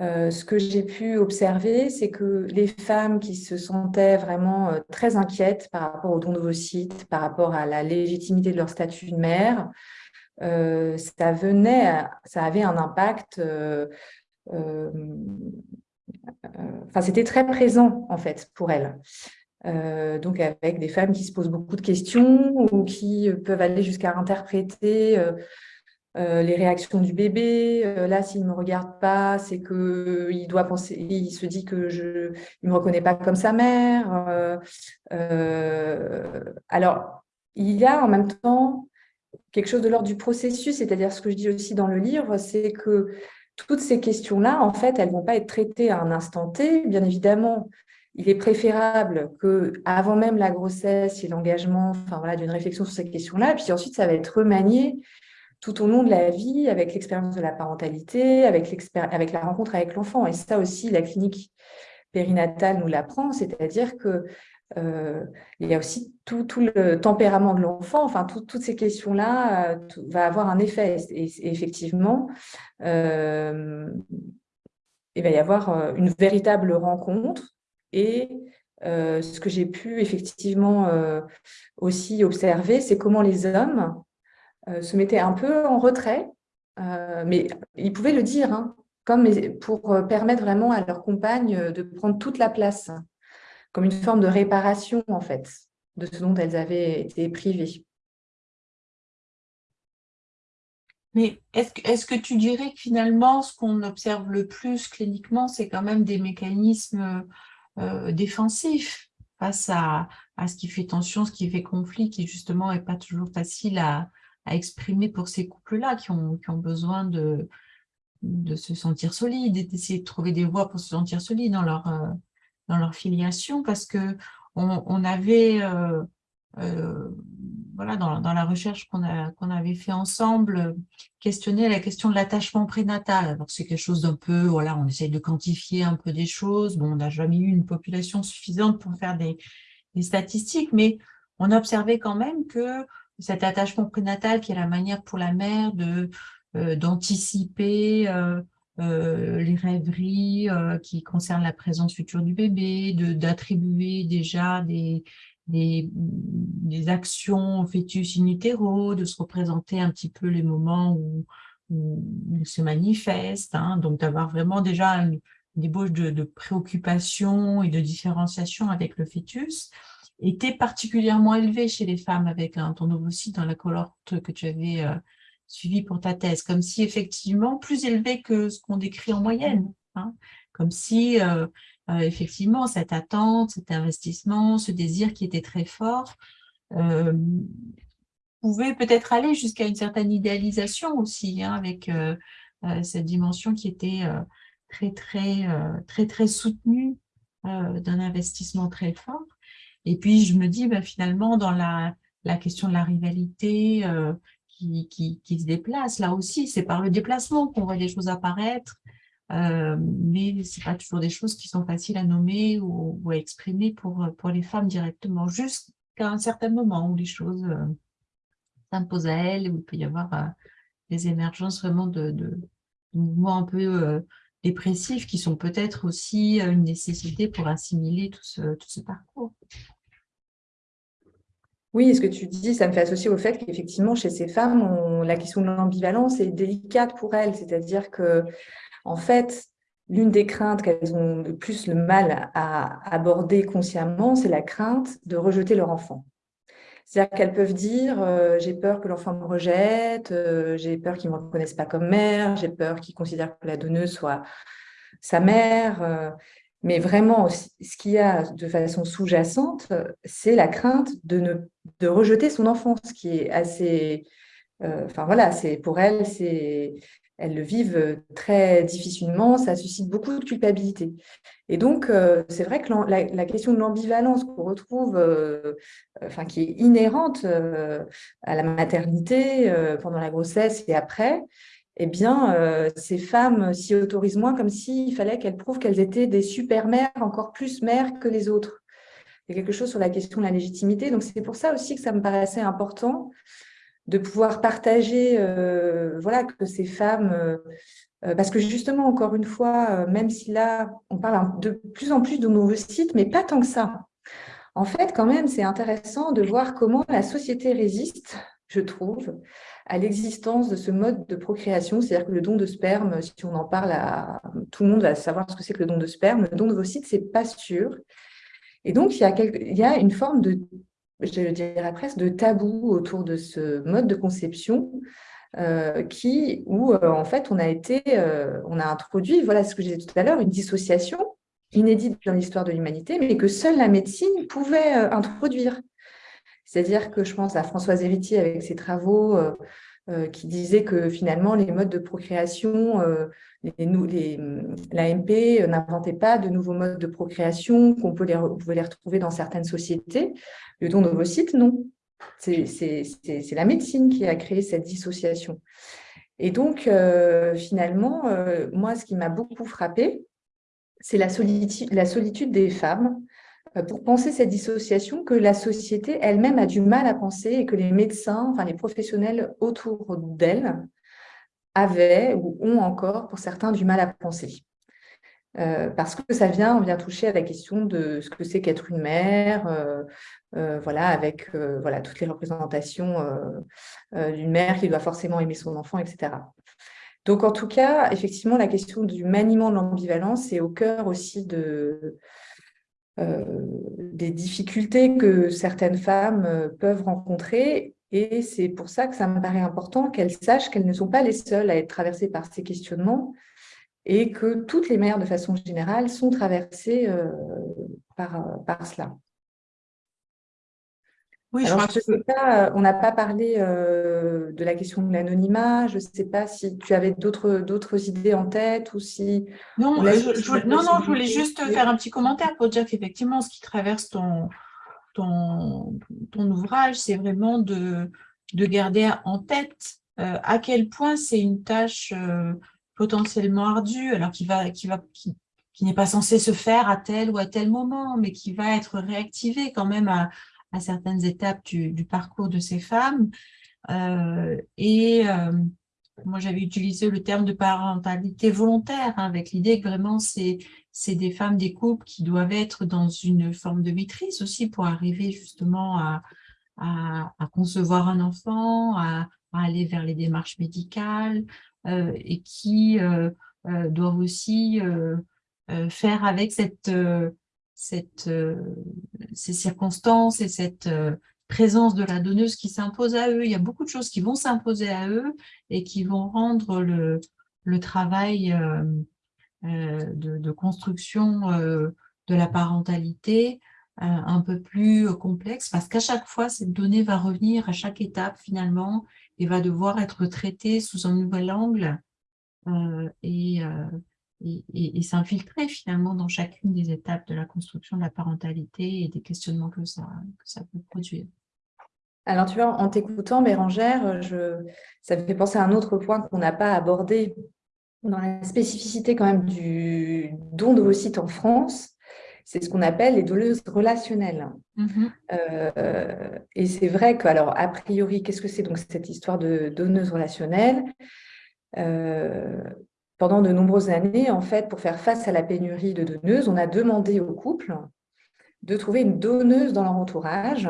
euh, ce que j'ai pu observer, c'est que les femmes qui se sentaient vraiment euh, très inquiètes par rapport au don d'ovocytes, par rapport à la légitimité de leur statut de mère, euh, ça venait, ça avait un impact. Enfin, c'était très présent en fait pour elles. donc avec des femmes qui se posent beaucoup de questions ou qui peuvent aller jusqu'à interpréter les réactions du bébé. Euh, là, s'il ne me regarde pas, c'est qu'il doit penser, il se dit que je, il me reconnaît pas comme sa mère. Euh, alors, il y a en même temps quelque chose de l'ordre du processus, c'est-à-dire ce que je dis aussi dans le livre, c'est que toutes ces questions-là, en fait, elles vont pas être traitées à un instant T. Bien évidemment, il est préférable que, avant même la grossesse et l'engagement, enfin voilà, d'une réflexion sur ces questions-là, puis ensuite ça va être remanié tout au long de la vie, avec l'expérience de la parentalité, avec, la rencontre avec l'enfant. Et ça aussi, la clinique périnatale nous l'apprend, c'est-à-dire que euh, il y a aussi tout, le tempérament de l'enfant, enfin, toutes ces questions-là euh, va avoir un effet. Et, effectivement, euh, il va y avoir une véritable rencontre et ce que j'ai pu effectivement aussi observer, c'est comment les hommes se mettaient un peu en retrait, euh, mais ils pouvaient le dire, hein, comme pour euh, permettre vraiment à leur compagne de prendre toute la place, comme une forme de réparation en fait, de ce dont elles avaient été privées. Mais est-ce que, est que, tu dirais que finalement, ce qu'on observe le plus cliniquement, c'est quand même des mécanismes défensifs face à, à, ce qui fait tension, ce qui fait conflit, qui justement n'est pas toujours facile à, à exprimer pour ces couples-là qui ont, qui ont besoin de, de se sentir solides d'essayer de trouver des voies pour se sentir solides dans leur, euh, dans leur filiation parce que on, avait, euh, euh, voilà, dans, dans, la recherche qu'on qu'on avait fait ensemble, questionné la question de l'attachement prénatal. C'est quelque chose d'un peu, voilà, on essaye de quantifier un peu des choses. Bon, on n'a jamais eu une population suffisante pour faire des, des statistiques, mais on a observé quand même que cet attachement prénatal qui est la manière pour la mère euh, d'anticiper euh, euh, les rêveries qui concernent la présence future du bébé, d'attribuer déjà des, des, des, actions au fœtus in utero, de se représenter un petit peu les moments où, où il se manifeste, hein, donc d'avoir vraiment déjà une, une ébauche de, de préoccupation et de différenciation avec le fœtus était particulièrement élevé chez les femmes avec un ton ovocyte dans la cohorte que tu avais euh, suivi pour ta thèse, comme si effectivement plus élevé que ce qu'on décrit en moyenne, hein, comme si euh, euh, effectivement cette attente, cet investissement, ce désir qui était très fort pouvait peut-être aller jusqu'à une certaine idéalisation aussi, hein, avec cette dimension qui était très très très très soutenue d'un investissement très fort. Et puis, je me dis, ben, finalement, dans la, question de la rivalité qui, qui, se déplace, là aussi, c'est par le déplacement qu'on voit les choses apparaître, mais ce pas toujours des choses qui sont faciles à nommer ou, à exprimer pour, pour les femmes directement, jusqu'à un certain moment où les choses s'imposent à elles, où il peut y avoir des émergences vraiment de, de, mouvements un peu euh, dépressifs qui sont peut-être aussi euh, une nécessité pour assimiler tout ce, tout ce parcours. Oui, ce que tu dis, ça me fait associer au fait qu'effectivement, chez ces femmes, la question de l'ambivalence est délicate pour elles. C'est-à-dire que, en fait, l'une des craintes qu'elles ont le plus le mal à aborder consciemment, c'est la crainte de rejeter leur enfant. C'est-à-dire qu'elles peuvent dire euh, j'ai peur que l'enfant me rejette, euh, j'ai peur qu'il ne me reconnaisse pas comme mère, j'ai peur qu'il considère que la donneuse soit sa mère. Euh. Mais vraiment, ce qu'il y a de façon sous-jacente, c'est la crainte de, ne, de rejeter son enfant, ce qui est assez... Enfin voilà, pour c'est elles le vivent très difficilement, ça suscite beaucoup de culpabilité. Et donc, euh, c'est vrai que la, question de l'ambivalence qu'on retrouve, euh, qui est inhérente euh, à la maternité, pendant la grossesse et après, eh bien, ces femmes s'y autorisent moins comme s'il fallait qu'elles prouvent qu'elles étaient des super-mères, encore plus mères que les autres. Il y a quelque chose sur la question de la légitimité. Donc, c'est pour ça aussi que ça me paraissait important de pouvoir partager, euh, voilà, que ces femmes, euh, euh, parce que justement, encore une fois, même si là, on parle de plus en plus sites, mais pas tant que ça. En fait, quand même, c'est intéressant de voir comment la société résiste, je trouve, à l'existence de ce mode de procréation, c'est-à-dire que le don de sperme, si on en parle, à, tout le monde va savoir ce que c'est que le don de sperme, le don de ce c'est pas sûr. Et donc, il y, a il y a une forme de je dirais presque, de tabou autour de ce mode de conception euh, qui, où euh, en fait on a été, euh, on a introduit, voilà ce que je disais tout à l'heure, une dissociation inédite dans l'histoire de l'humanité, mais que seule la médecine pouvait introduire. C'est-à-dire que je pense à Françoise Héritier avec ses travaux qui disait que finalement les modes de procréation, les, l'AMP n'inventait pas de nouveaux modes de procréation, qu'on pouvait les retrouver dans certaines sociétés, le don d'ovocytes, non. C'est la médecine qui a créé cette dissociation. Et donc, euh, finalement, euh, moi, ce qui m'a beaucoup frappé, c'est la solitude, des femmes euh, pour penser cette dissociation que la société elle-même a du mal à penser et que les médecins, enfin les professionnels autour d'elles avaient ou ont encore, pour certains, du mal à penser. Euh, parce que ça vient, on vient toucher à la question de ce que c'est qu'être une mère, euh, euh, voilà, avec voilà, toutes les représentations d'une mère qui doit forcément aimer son enfant, etc. Donc, en tout cas, effectivement, la question du maniement de l'ambivalence est au cœur aussi de, des difficultés que certaines femmes peuvent rencontrer. Et c'est pour ça que ça me paraît important qu'elles sachent qu'elles ne sont pas les seules à être traversées par ces questionnements, et que toutes les mères, de façon générale, sont traversées euh, par, par cela. Oui, je, je sais pas, on n'a pas parlé euh, de la question de l'anonymat. Je ne sais pas si tu avais d'autres idées en tête ou si... Non, je, non, non, je voulais juste faire un petit commentaire pour dire qu'effectivement, ce qui traverse ton, ton, ton ouvrage, c'est vraiment de, de garder en tête euh, à quel point c'est une tâche potentiellement ardu, alors qui va, qui va, qui, n'est pas censé se faire à tel ou à tel moment, mais qui va être réactivé quand même à, certaines étapes du, parcours de ces femmes. Euh, et euh, moi, j'avais utilisé le terme de parentalité volontaire, hein, avec l'idée que vraiment, c'est des femmes, des couples qui doivent être dans une forme de maîtrise aussi pour arriver justement à, à, concevoir un enfant, à, aller vers les démarches médicales, euh, et qui doivent aussi faire avec cette, cette, ces circonstances et cette présence de la donneuse qui s'impose à eux. Il y a beaucoup de choses qui vont s'imposer à eux et qui vont rendre le, travail de, de, construction de la parentalité un peu plus complexe parce qu'à chaque fois, cette donnée va revenir à chaque étape finalement et va devoir être traité sous un nouvel angle. Euh, et, et, s'infiltrer finalement dans chacune des étapes de la construction de la parentalité et des questionnements que ça, que ça peut produire. Alors, tu vois, en t'écoutant, Bérangère, je... ça me fait penser à un autre point qu'on n'a pas abordé dans la spécificité quand même du don d'ovocytes en France. C'est ce qu'on appelle les donneuses relationnelles. Mm-hmm. Euh, et c'est vrai que, alors, a priori, qu'est-ce que c'est donc cette histoire de donneuse relationnelle euh, pendant de nombreuses années, en fait, pour faire face à la pénurie de donneuses, on a demandé au couple de trouver une donneuse dans leur entourage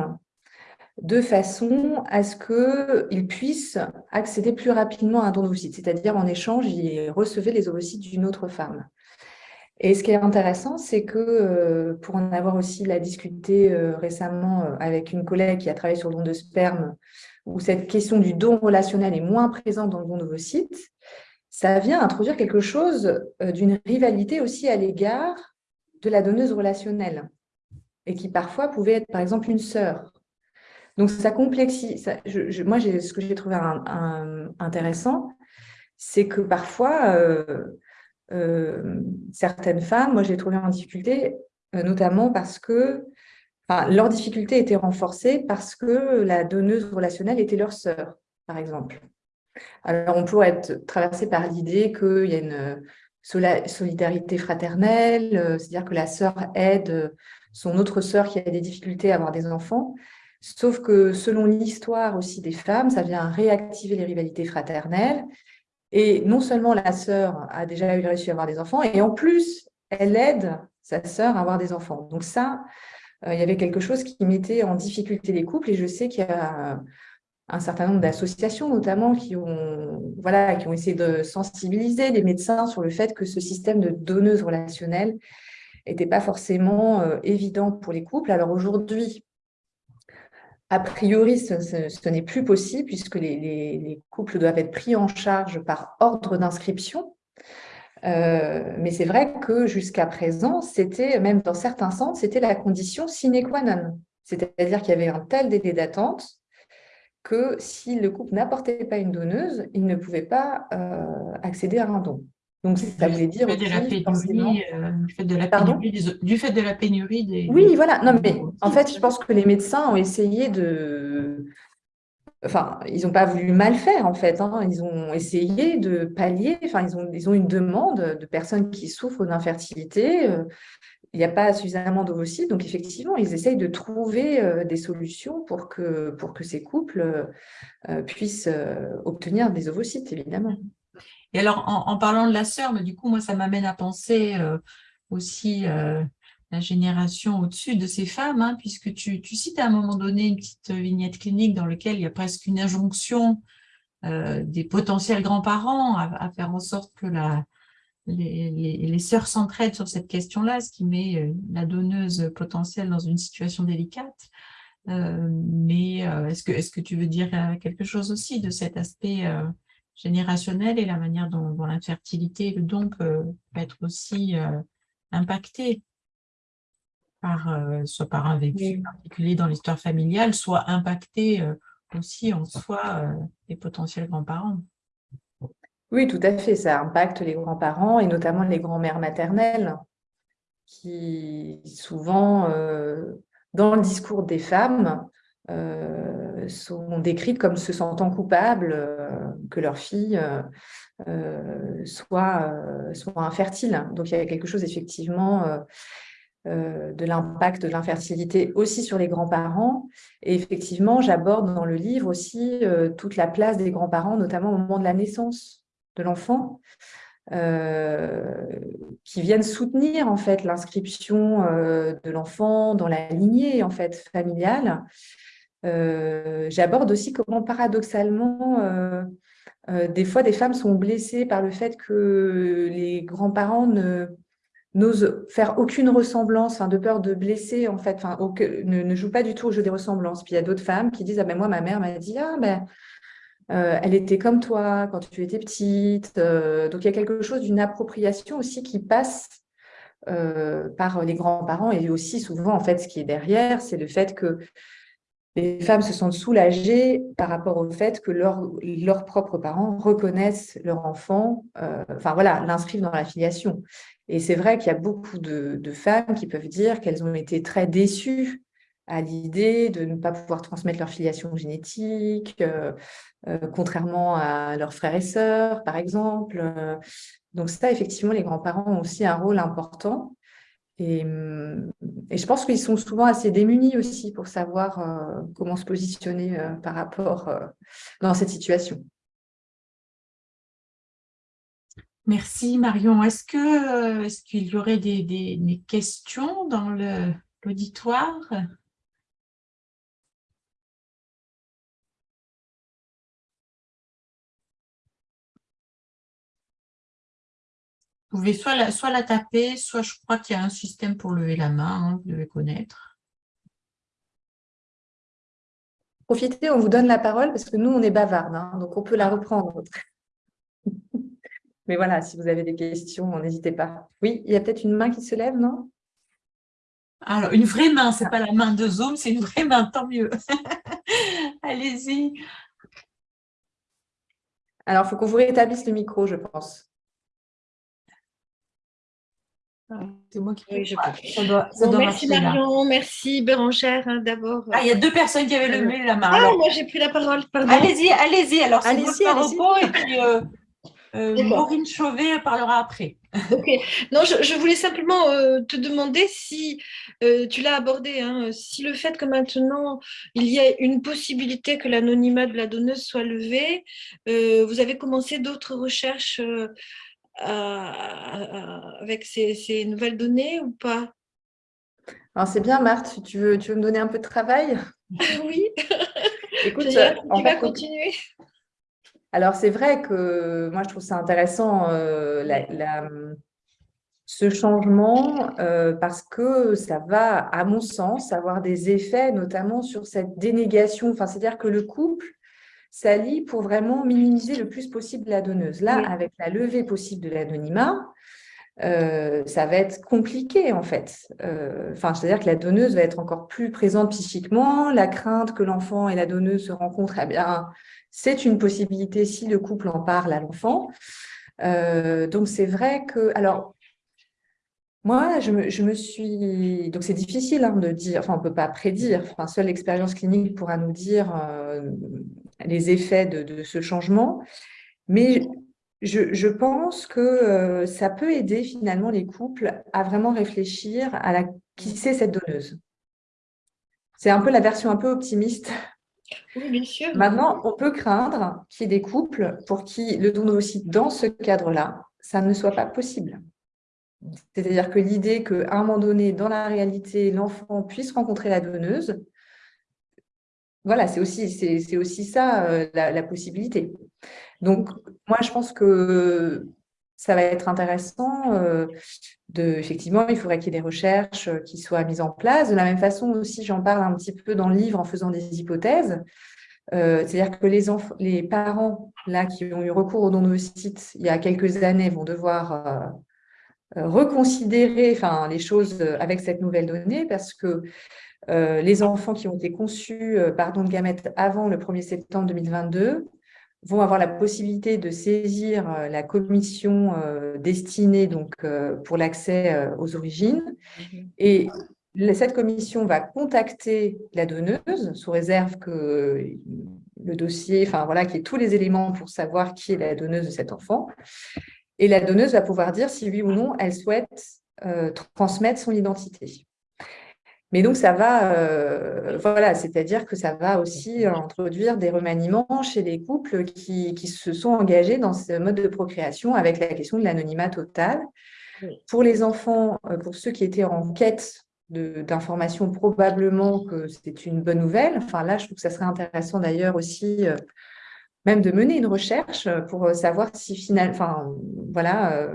de façon à ce qu'ils puissent accéder plus rapidement à un don d'ovocytes, c'est-à-dire en échange, ils recevaient les ovocytes d'une autre femme. Et ce qui est intéressant, c'est que, euh, pour en avoir aussi la discuté euh, récemment euh, avec une collègue qui a travaillé sur le don de sperme, où cette question du don relationnel est moins présente dans le don d'ovocytes, ça vient introduire quelque chose euh, d'une rivalité aussi à l'égard de la donneuse relationnelle et qui parfois pouvait être par exemple une sœur. Donc ça complexifie. moi, ce que j'ai trouvé intéressant, c'est que parfois, euh, euh, certaines femmes, moi j'ai trouvé en difficulté, notamment parce que leur difficulté était renforcée parce que la donneuse relationnelle était leur sœur, par exemple. Alors, on pourrait être traversé par l'idée qu'il y a une solidarité fraternelle, euh, c'est-à-dire que la sœur aide son autre sœur qui a des difficultés à avoir des enfants. Sauf que selon l'histoire aussi des femmes, ça vient réactiver les rivalités fraternelles. Et non seulement la sœur a déjà eu réussi à avoir des enfants, et en plus, elle aide sa sœur à avoir des enfants. Donc ça, euh, il y avait quelque chose qui mettait en difficulté les couples, et je sais qu'il y a un certain nombre d'associations notamment qui ont, voilà, qui ont essayé de sensibiliser les médecins sur le fait que ce système de donneuse relationnelle n'était pas forcément euh, évident pour les couples. Alors aujourd'hui, a priori, ce, n'est plus possible puisque les, couples doivent être pris en charge par ordre d'inscription. Euh, mais c'est vrai que jusqu'à présent, c'était, même dans certains centres, c'était la condition sine qua non. C'est-à-dire qu'il y avait un tel délai d'attente que si le couple n'apportait pas une donneuse, il ne pouvait pas euh, accéder à un don. Donc, ça voulait dire... Du fait, de la pénurie, euh, du, fait de la pénurie des, du fait de la pénurie des... Oui, voilà. Non, mais en fait, je pense que les médecins ont essayé de... Enfin, ils n'ont pas voulu mal faire, en fait. Hein. Ils ont essayé de pallier, enfin, ils ont, ils ont une demande de personnes qui souffrent d'infertilité, euh, il n'y a pas suffisamment d'ovocytes. Donc, effectivement, ils essayent de trouver euh, des solutions pour que, pour que ces couples euh, puissent euh, obtenir des ovocytes, évidemment. Et alors, en, parlant de la sœur, mais du coup, moi, ça m'amène à penser aussi la génération au-dessus de ces femmes, hein, puisque tu, cites à un moment donné une petite vignette clinique dans laquelle il y a presque une injonction des potentiels grands-parents à, faire en sorte que la, les, sœurs s'entraident sur cette question-là, ce qui met euh, la donneuse potentielle dans une situation délicate. Euh, mais euh, est-ce que, est que tu veux dire quelque chose aussi de cet aspect générationnel et la manière dont, l'infertilité, le don peut, être aussi impacté par, soit par un vécu particulier dans l'histoire familiale, soit impacté aussi en soi les potentiels grands-parents? Oui, tout à fait. Ça impacte les grands-parents et notamment les grands-mères maternelles qui souvent, euh, dans le discours des femmes, euh, sont décrites comme se sentant coupables euh, que leur fille soit, soit. Donc, il y a quelque chose effectivement de l'impact de l'infertilité aussi sur les grands-parents. Et effectivement, j'aborde dans le livre aussi toute la place des grands-parents, notamment au moment de la naissance de l'enfant, euh, qui viennent soutenir en fait l'inscription euh, de l'enfant dans la lignée en fait familiale. Euh, j'aborde aussi comment paradoxalement des fois des femmes sont blessées par le fait que les grands-parents ne n'osent faire aucune ressemblance, de peur de blesser, en fait, enfin, ne, ne jouent pas du tout au jeu des ressemblances. Puis il y a d'autres femmes qui disent, ah ben moi, ma mère m'a dit, ah ben, euh, elle était comme toi quand tu étais petite. Euh, donc, il y a quelque chose d'une appropriation aussi qui passe euh, par les grands-parents et aussi souvent, en fait, ce qui est derrière, c'est le fait que les femmes se sentent soulagées par rapport au fait que leurs propres parents reconnaissent leur enfant, enfin voilà, l'inscrivent dans la filiation. Et c'est vrai qu'il y a beaucoup de, femmes qui peuvent dire qu'elles ont été très déçues à l'idée de ne pas pouvoir transmettre leur filiation génétique, euh, euh, contrairement à leurs frères et sœurs, par exemple. Donc ça, effectivement, les grands-parents ont aussi un rôle important. Et, je pense qu'ils sont souvent assez démunis aussi pour savoir euh, comment se positionner euh, par rapport euh, dans cette situation. Merci Marion. Est-ce qu'il y aurait des questions dans l'auditoire? Vous pouvez soit la, soit la taper, soit je crois qu'il y a un système pour lever la main, hein, vous devez connaître. Profitez, on vous donne la parole parce que nous, on est bavarde, hein, donc on peut la reprendre. *laughs* Mais voilà, si vous avez des questions, n'hésitez pas. Oui, il y a peut-être une main qui se lève, non? Alors, une vraie main, ce n'est pas la main de Zoom, c'est une vraie main, tant mieux. *laughs* Allez-y. Alors, il faut qu'on vous rétablisse le micro, je pense. C'est moi qui oui, je Merci Marion, merci Bérangère hein, d'abord. Ah, il y a deux personnes qui avaient levé la main. Ah, moi j'ai pris la parole, Allez-y, allez-y. Alors, c'est allez repos et puis euh, euh, Maureen Chauvet parlera après. *laughs* ok. Non, je, voulais simplement euh, te demander si, tu l'as abordé, hein, si le fait que maintenant il y a une possibilité que l'anonymat de la donneuse soit levé, vous avez commencé d'autres recherches avec ces, nouvelles données ou pas? Alors c'est bien Marthe, tu veux, tu veux me donner un peu de travail? *laughs* Oui, *laughs* Écoute, on va continuer? Alors c'est vrai que moi je trouve ça intéressant euh, ce changement euh, parce que ça va, à mon sens, avoir des effets notamment sur cette dénégation, enfin c'est-à-dire que le couple s'allie pour vraiment minimiser le plus possible la donneuse. Là, avec la levée possible de l'anonymat, euh, ça va être compliqué en fait. Euh, enfin, c'est-à-dire que la donneuse va être encore plus présente psychiquement, la crainte que l'enfant et la donneuse se rencontrent, eh bien, c'est une possibilité si le couple en parle à l'enfant. Euh, donc c'est vrai que, alors, moi, je me, suis... Donc, c'est difficile hein, de dire, enfin, on ne peut pas prédire, enfin, seule l'expérience clinique pourra nous dire les effets de, ce changement. Mais je, pense que euh, ça peut aider finalement les couples à vraiment réfléchir à la, qui c'est cette donneuse. C'est un peu la version un peu optimiste. Oui, bien sûr. Maintenant, on peut craindre qu'il y ait des couples pour qui le don aussi dans ce cadre-là, ça ne soit pas possible. C'est-à-dire que l'idée qu'à un moment donné, dans la réalité, l'enfant puisse rencontrer la donneuse, voilà, c'est aussi, aussi ça euh, la, possibilité. Donc, moi, je pense que ça va être intéressant. Euh, de, effectivement, il faudrait qu'il y ait des recherches euh, qui soient mises en place. De la même façon aussi, j'en parle un petit peu dans le livre en faisant des hypothèses. C'est-à-dire que les, parents là, qui ont eu recours au don de sites il y a quelques années vont devoir reconsidérer les choses avec cette nouvelle donnée parce que euh, les enfants qui ont été conçus euh, par don de gamètes avant le 1er septembre 2022 vont avoir la possibilité de saisir euh, la commission destinée donc, pour l'accès aux origines. Mhm. Et cette commission va contacter la donneuse sous réserve que le dossier, enfin voilà, qu'il y ait tous les éléments pour savoir qui est la donneuse de cet enfant. Et la donneuse va pouvoir dire si oui ou non elle souhaite transmettre son identité. Mais donc, ça va, euh, voilà, c'est-à-dire que ça va aussi introduire des remaniements chez les couples qui, se sont engagés dans ce mode de procréation avec la question de l'anonymat total. Pour les enfants, euh, pour ceux qui étaient en quête d'informations, probablement que c'est une bonne nouvelle. Enfin, là, je trouve que ça serait intéressant d'ailleurs aussi euh, même de mener une recherche pour savoir si finalement, enfin, voilà,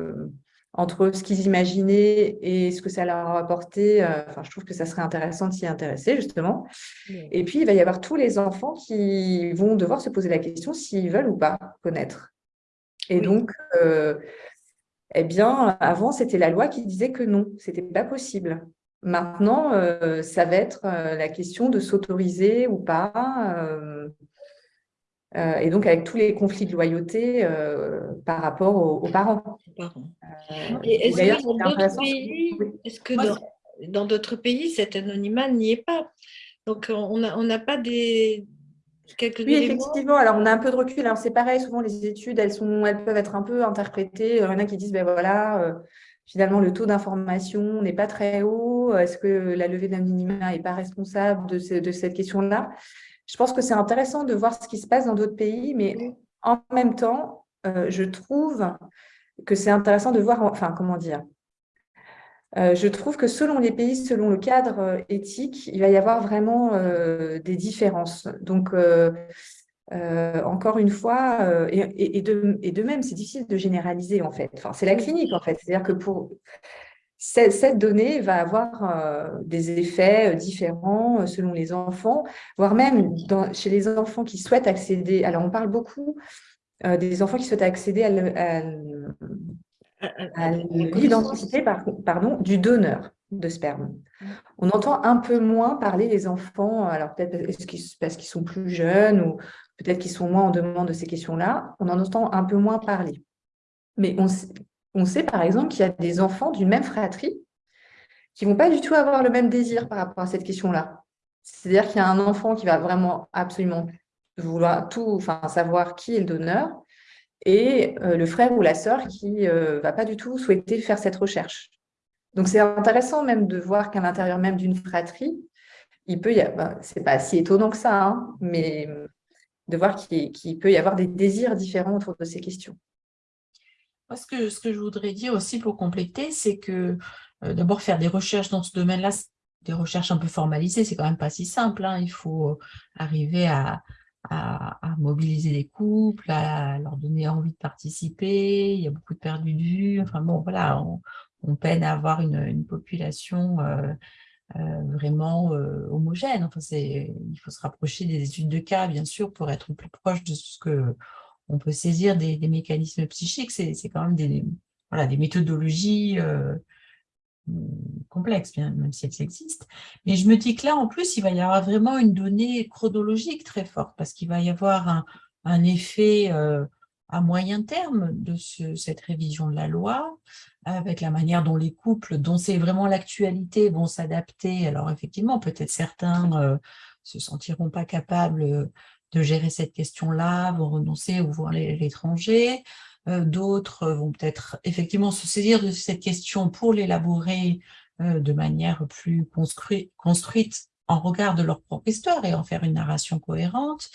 entre ce qu'ils imaginaient et ce que ça leur a apporté. Euh, enfin, je trouve que ça serait intéressant de s'y intéresser, justement. Et puis, il va y avoir tous les enfants qui vont devoir se poser la question s'ils veulent ou pas connaître. Et donc, euh, eh bien, avant, c'était la loi qui disait que non, c'était pas possible. Maintenant, ça va être la question de s'autoriser ou pas, et donc avec tous les conflits de loyauté par rapport aux, parents. est-ce que dans d'autres pays, cet anonymat n'y est pas? Donc, on n'a pas des, oui, effectivement. Alors, on a un peu de recul. Alors, c'est pareil, souvent, les études, elles, sont, elles peuvent être un peu interprétées. Il y en a qui disent, ben voilà, euh, finalement, le taux d'information n'est pas très haut. Est-ce que la levée de l'anonymat n'est pas responsable de, de cette question-là? Je pense que c'est intéressant de voir ce qui se passe dans d'autres pays, mais en même temps, euh, je trouve que c'est intéressant de voir, enfin, comment dire, euh, je trouve que selon les pays, selon le cadre euh, éthique, il va y avoir vraiment des différences. Donc, encore une fois, et, de, même, c'est difficile de généraliser en fait. Enfin, c'est la clinique en fait. C'est-à-dire que pour cette, donnée va avoir des effets différents selon les enfants, voire même chez les enfants qui souhaitent accéder. Alors, on parle beaucoup des enfants qui souhaitent accéder à, à l'identité pardon, du donneur de sperme. On entend un peu moins parler des enfants, alors peut-être parce qu'ils sont plus jeunes ou peut-être qu'ils sont moins en demande de ces questions-là, on en entend un peu moins parler. Mais on, on sait par exemple qu'il y a des enfants d'une même fratrie qui ne vont pas du tout avoir le même désir par rapport à cette question-là. C'est-à-dire qu'il y a un enfant qui va vraiment absolument vouloir tout, enfin, savoir qui est le donneur, et euh, le frère ou la sœur qui ne euh, va pas du tout souhaiter faire cette recherche. Donc, c'est intéressant même de voir qu'à l'intérieur même d'une fratrie, il peut y avoir, ben, c'est pas si étonnant que ça, hein, mais de voir qu'il peut y avoir des désirs différents autour de ces questions. Ce que, je voudrais dire aussi pour compléter, c'est que euh, d'abord faire des recherches dans ce domaine-là, des recherches un peu formalisées, c'est quand même pas si simple. Hein. Il faut arriver à, mobiliser les couples, à leur donner envie de participer, il y a beaucoup de perdus de vue, enfin bon, voilà, on, peine à avoir une, population euh, euh, vraiment euh, homogène. Il faut se rapprocher des études de cas, bien sûr, pour être plus proche de ce que on peut saisir des, mécanismes psychiques. C'est quand même des, voilà, des méthodologies complexe, bien, même si elles existent. Mais je me dis que là, en plus, il va y avoir vraiment une donnée chronologique très forte, parce qu'il va y avoir un, effet euh, à moyen terme de cette révision de la loi, avec la manière dont les couples, dont c'est vraiment l'actualité, vont s'adapter. Alors effectivement, peut-être certains euh, se sentiront pas capables de gérer cette question-là, vont renoncer ou à l'étranger. Euh, d'autres vont peut-être effectivement se saisir de cette question pour l'élaborer euh, de manière plus construite en regard de leur propre histoire et en faire une narration cohérente.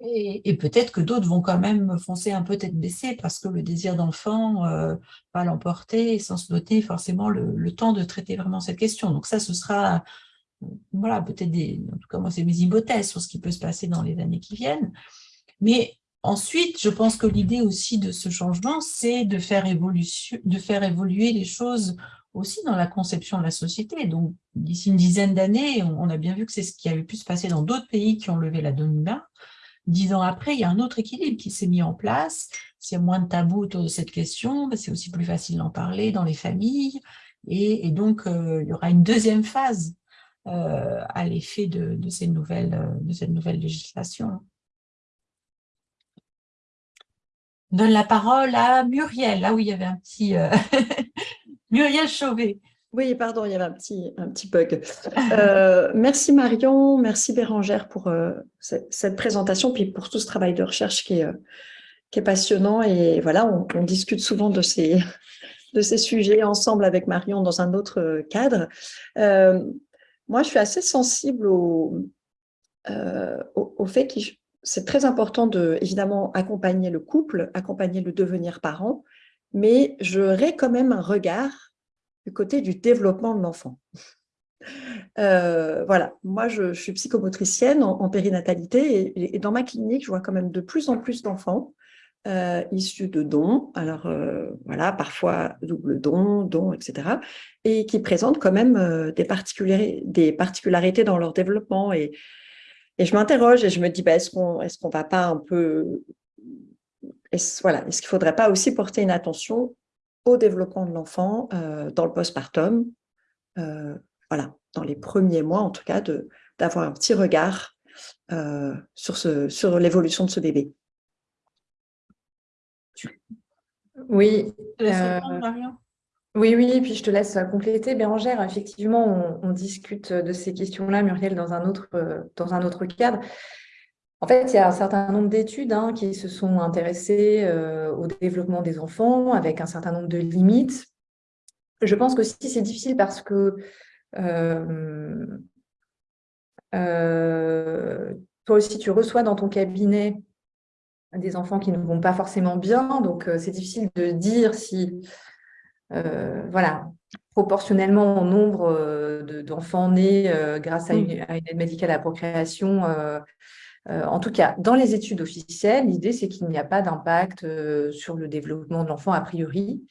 Et, peut-être que d'autres vont quand même foncer un peu tête baissée parce que le désir d'enfant euh, va l'emporter sans se donner forcément le, temps de traiter vraiment cette question. Donc ça, ce sera, voilà, peut-être des, en tout cas moi c'est mes hypothèses sur ce qui peut se passer dans les années qui viennent. Mais Ensuite, je pense que l'idée aussi de ce changement, c'est de, faire de faire évoluer les choses aussi dans la conception de la société. Donc, d'ici une dizaine d'années, on a bien vu que c'est ce qui avait pu se passer dans d'autres pays qui ont levé la domina. Dix ans après, il y a un autre équilibre qui s'est mis en place. S'il y a moins de tabous autour de cette question, c'est aussi plus facile d'en parler dans les familles. Et, donc, euh, il y aura une deuxième phase euh, à l'effet de, ces nouvelles, de cette nouvelle législation. donne la parole à Muriel. Là où il y avait un petit... Euh, *laughs* Muriel Chauvet. Oui, pardon, il y avait un petit, bug. Euh, merci Marion, merci Bérangère pour euh, cette, présentation, puis pour tout ce travail de recherche qui est, passionnant. Et voilà, on, discute souvent *laughs* de ces sujets ensemble avec Marion dans un autre cadre. Moi, je suis assez sensible au, au, au fait qu'il c'est très important de, évidemment, accompagner le couple, accompagner le devenir parent, mais j'aurais quand même un regard du côté du développement de l'enfant. Euh, voilà, moi je, suis psychomotricienne en, périnatalité et, dans ma clinique, je vois quand même de plus en plus d'enfants euh, issus de dons, alors euh, voilà, parfois double don, don, etc., et qui présentent quand même des, particularités, des particularités dans leur développement et, je m'interroge et je me dis, bah, est-ce qu'on est va pas un peu... Est-ce qu'il ne faudrait pas aussi porter une attention au développement de l'enfant euh, dans le postpartum, euh, voilà, dans les premiers mois en tout cas, d'avoir un petit regard sur l'évolution de ce bébé? Oui. oui, oui, et puis je te laisse compléter. Bérangère, effectivement, on, discute de ces questions-là, Muriel, dans un, autre, dans un autre cadre. En fait, il y a un certain nombre d'études hein, qui se sont intéressées euh, au développement des enfants avec un certain nombre de limites. Je pense que si c'est difficile parce que euh, euh, toi aussi, tu reçois dans ton cabinet des enfants qui ne vont pas forcément bien, donc c'est difficile de dire si, voilà, proportionnellement au nombre d'enfants nés grâce à une, à une, aide médicale à la procréation, euh, en tout cas, dans les études officielles, l'idée, c'est qu'il n'y a pas d'impact euh, sur le développement de l'enfant a priori.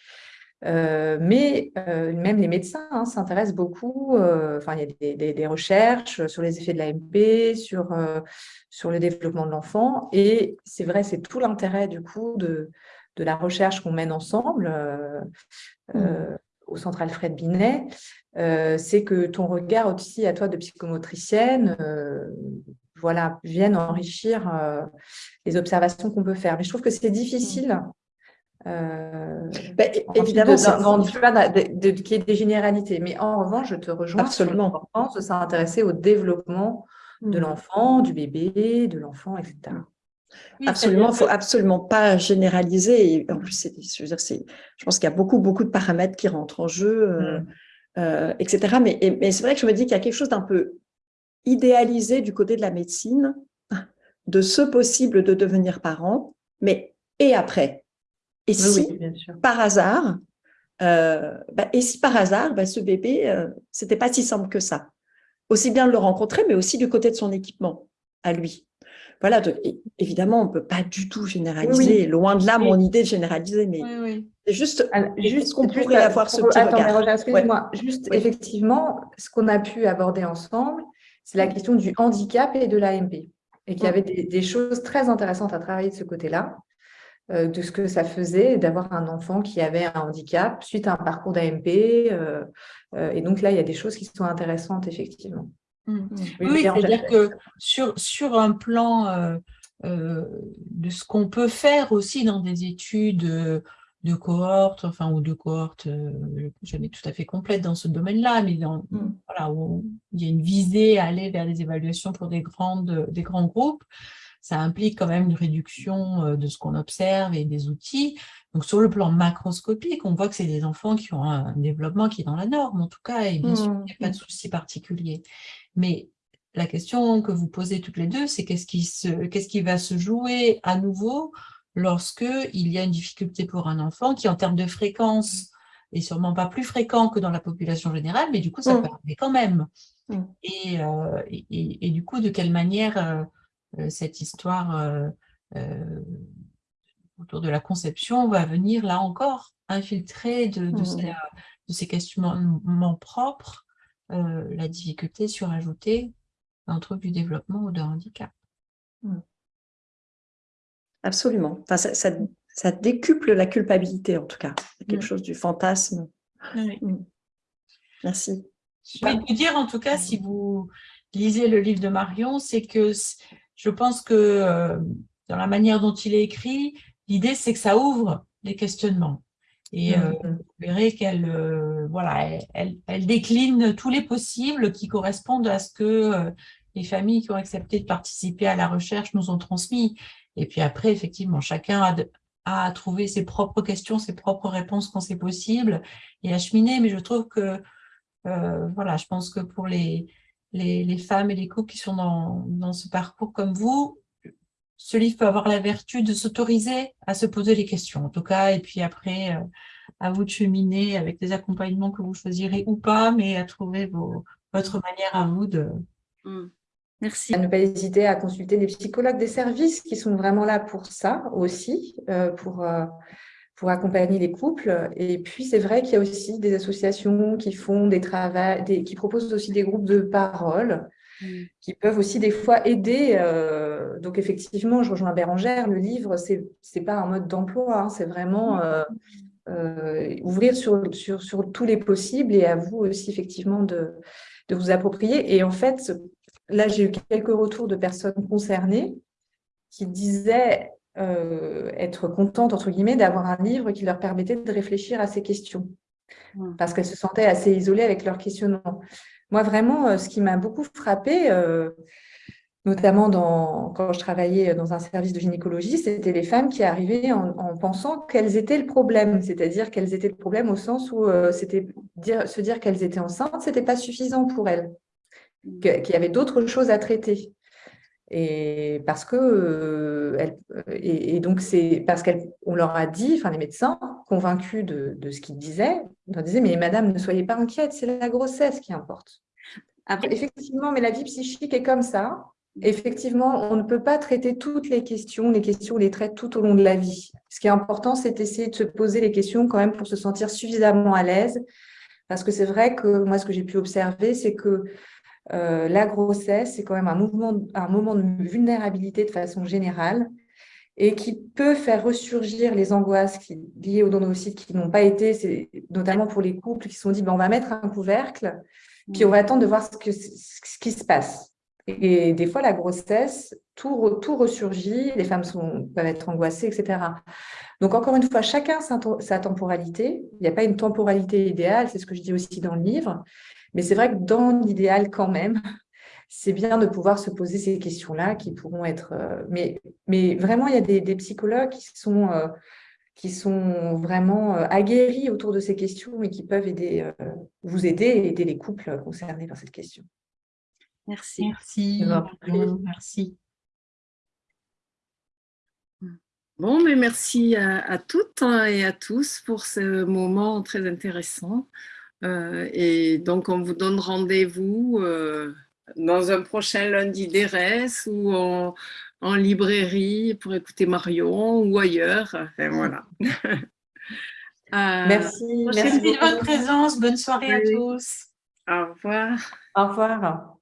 Euh, mais même les médecins hein, s'intéressent beaucoup, enfin il y a des, recherches sur les effets de l'AMP, sur, sur le développement de l'enfant, et c'est vrai, c'est tout l'intérêt du coup de, de la recherche qu'on mène ensemble mmh. au Centre Alfred Binet, c'est que ton regard aussi à toi de psychomotricienne voilà, viennent enrichir euh, les observations qu'on peut faire. Mais je trouve que c'est difficile. Euh, bah, évidemment, de, qu'il y ait des généralités. Mais en revanche, je te rejoins Absolument. sur l'importance de s'intéresser au développement de hmm. l'enfant, du bébé, de l'enfant, etc. absolument, il ne faut absolument pas généraliser. Et en plus, je, veux dire, je pense qu'il y a beaucoup, beaucoup de paramètres qui rentrent en jeu, euh, hmm. etc. Mais, mais c'est vrai que je me dis qu'il y a quelque chose d'un peu idéalisé du côté de la médecine de ce possible de devenir parent, mais et après? Et si, par hasard, euh, bah, et si par hasard, bah, ce bébé, euh, c'était pas si simple que ça? Aussi bien de le rencontrer, mais aussi du côté de son équipement, à lui. Voilà, évidemment, on peut pas du tout généraliser, loin de là mon idée de généraliser, mais c'est juste, juste qu'on pourrait avoir ce petit regard. Juste, effectivement, ce qu'on a pu aborder ensemble, c'est la question du handicap et de l'AMP. Et qu'il y avait des, choses très intéressantes à travailler de ce côté-là, de ce que ça faisait d'avoir un enfant qui avait un handicap suite à un parcours d'AMP. Euh, euh, et donc là, il y a des choses qui sont intéressantes, effectivement. Mmh. Oui, c'est-à-dire que sur, sur un plan de ce qu'on peut faire aussi dans des études de cohortes, enfin, ou de cohortes euh, jamais tout à fait complète dans ce domaine-là, mais dans, mm. voilà, où il y a une visée à aller vers des évaluations pour des, grandes, des grands groupes, ça implique quand même une réduction euh, de ce qu'on observe et des outils. Donc, sur le plan macroscopique, on voit que c'est des enfants qui ont un développement qui est dans la norme, en tout cas, et bien sûr, il n'y a pas de mm. souci particulier. Mais la question que vous posez toutes les deux, c'est qu'est-ce qui, qu'est-ce qui va se jouer à nouveau lorsqu'il y a une difficulté pour un enfant qui, en termes de fréquence, est sûrement pas plus fréquent que dans la population générale, mais du coup, ça mm. peut arriver quand même. Mm. Euh, et, du coup, de quelle manière euh, cette histoire autour de la conception va venir, là encore, infiltrer de, de, mm. ces, questionnements propres la difficulté surajouter un trouble du développement ou de handicap. Absolument. Enfin, ça, décuple la culpabilité, en tout cas. quelque chose du fantasme. Merci. Je vais vous dire, en tout cas, si vous lisez le livre de Marion, c'est que je pense que euh, dans la manière dont il est écrit, l'idée, c'est que ça ouvre les questionnements. Et euh, mm. vous verrez qu'elle euh, voilà, elle, elle, décline tous les possibles qui correspondent à ce que les familles qui ont accepté de participer à la recherche nous ont transmis. Et puis après, effectivement, chacun a, à trouver ses propres questions, ses propres réponses quand c'est possible et à cheminer. Mais je trouve que, euh, voilà, je pense que pour les, les, femmes et les couples qui sont dans, dans ce parcours comme vous, ce livre peut avoir la vertu de s'autoriser à se poser les questions, en tout cas, et puis après, euh, à vous de cheminer avec des accompagnements que vous choisirez ou pas, mais à trouver vos, votre manière à vous de, mmh. Merci. À ne pas hésiter à consulter des psychologues des services qui sont vraiment là pour ça aussi, euh, pour, euh, pour accompagner les couples. Et puis, c'est vrai qu'il y a aussi des associations qui font des travaux, qui proposent aussi des groupes de parole, mm. qui peuvent aussi des fois aider. Euh, donc, effectivement, je rejoins Bérangère, le livre, ce n'est pas un mode d'emploi, hein, c'est vraiment ouvrir sur, sur, sur, tous les possibles et à vous aussi effectivement de, de vous approprier. Et en fait, là, j'ai eu quelques retours de personnes concernées qui disaient euh, être contentes, entre guillemets, d'avoir un livre qui leur permettait de réfléchir à ces questions, parce qu'elles se sentaient assez isolées avec leurs questionnements. Moi, vraiment, euh, ce qui m'a beaucoup frappée, euh, notamment dans, quand je travaillais dans un service de gynécologie, c'était les femmes qui arrivaient en, pensant qu'elles étaient le problème, c'est-à-dire qu'elles étaient le problème au sens où c'était dire, se dire qu'elles étaient enceintes, ce n'était pas suffisant pour elles qu'il y avait d'autres choses à traiter. Et parce que, euh, et, donc c'est parce qu'on leur a dit, enfin les médecins, convaincus de, ce qu'ils disaient, leur disaient mais madame ne soyez pas inquiète, c'est la grossesse qui importe. Après, effectivement, mais la vie psychique est comme ça. Effectivement, on ne peut pas traiter toutes les questions, les questions on les traite tout au long de la vie. Ce qui est important, c'est d'essayer de se poser les questions quand même pour se sentir suffisamment à l'aise. Parce que c'est vrai que moi, ce que j'ai pu observer, c'est que euh, la grossesse, c'est quand même un, mouvement, un moment de vulnérabilité de façon générale et qui peut faire ressurgir les angoisses qui, liées au donocyte qui n'ont pas été, notamment pour les couples qui se sont dit ben, on va mettre un couvercle, puis on va attendre de voir ce, qui se passe. Et, des fois, la grossesse, tout, tout ressurgit, les femmes sont, peuvent être angoissées, etc. Donc, encore une fois, chacun sa temporalité. Il n'y a pas une temporalité idéale, c'est ce que je dis aussi dans le livre. Mais c'est vrai que dans l'idéal, quand même, c'est bien de pouvoir se poser ces questions-là qui pourront être… Euh, mais, mais vraiment, il y a des, psychologues qui sont, euh, qui sont vraiment euh, aguerris autour de ces questions et qui peuvent aider, vous aider et aider les couples concernés par cette question. Merci. Merci. Merci. Bon, mais merci à, à, toutes et à tous pour ce moment très intéressant. Euh, et donc, on vous donne rendez-vous euh, dans un prochain lundi d'ERES ou en, librairie pour écouter Marion ou ailleurs. Enfin, voilà. *laughs* Euh, merci. Merci de votre présence. Bonne soirée à tous. Au revoir. Au revoir.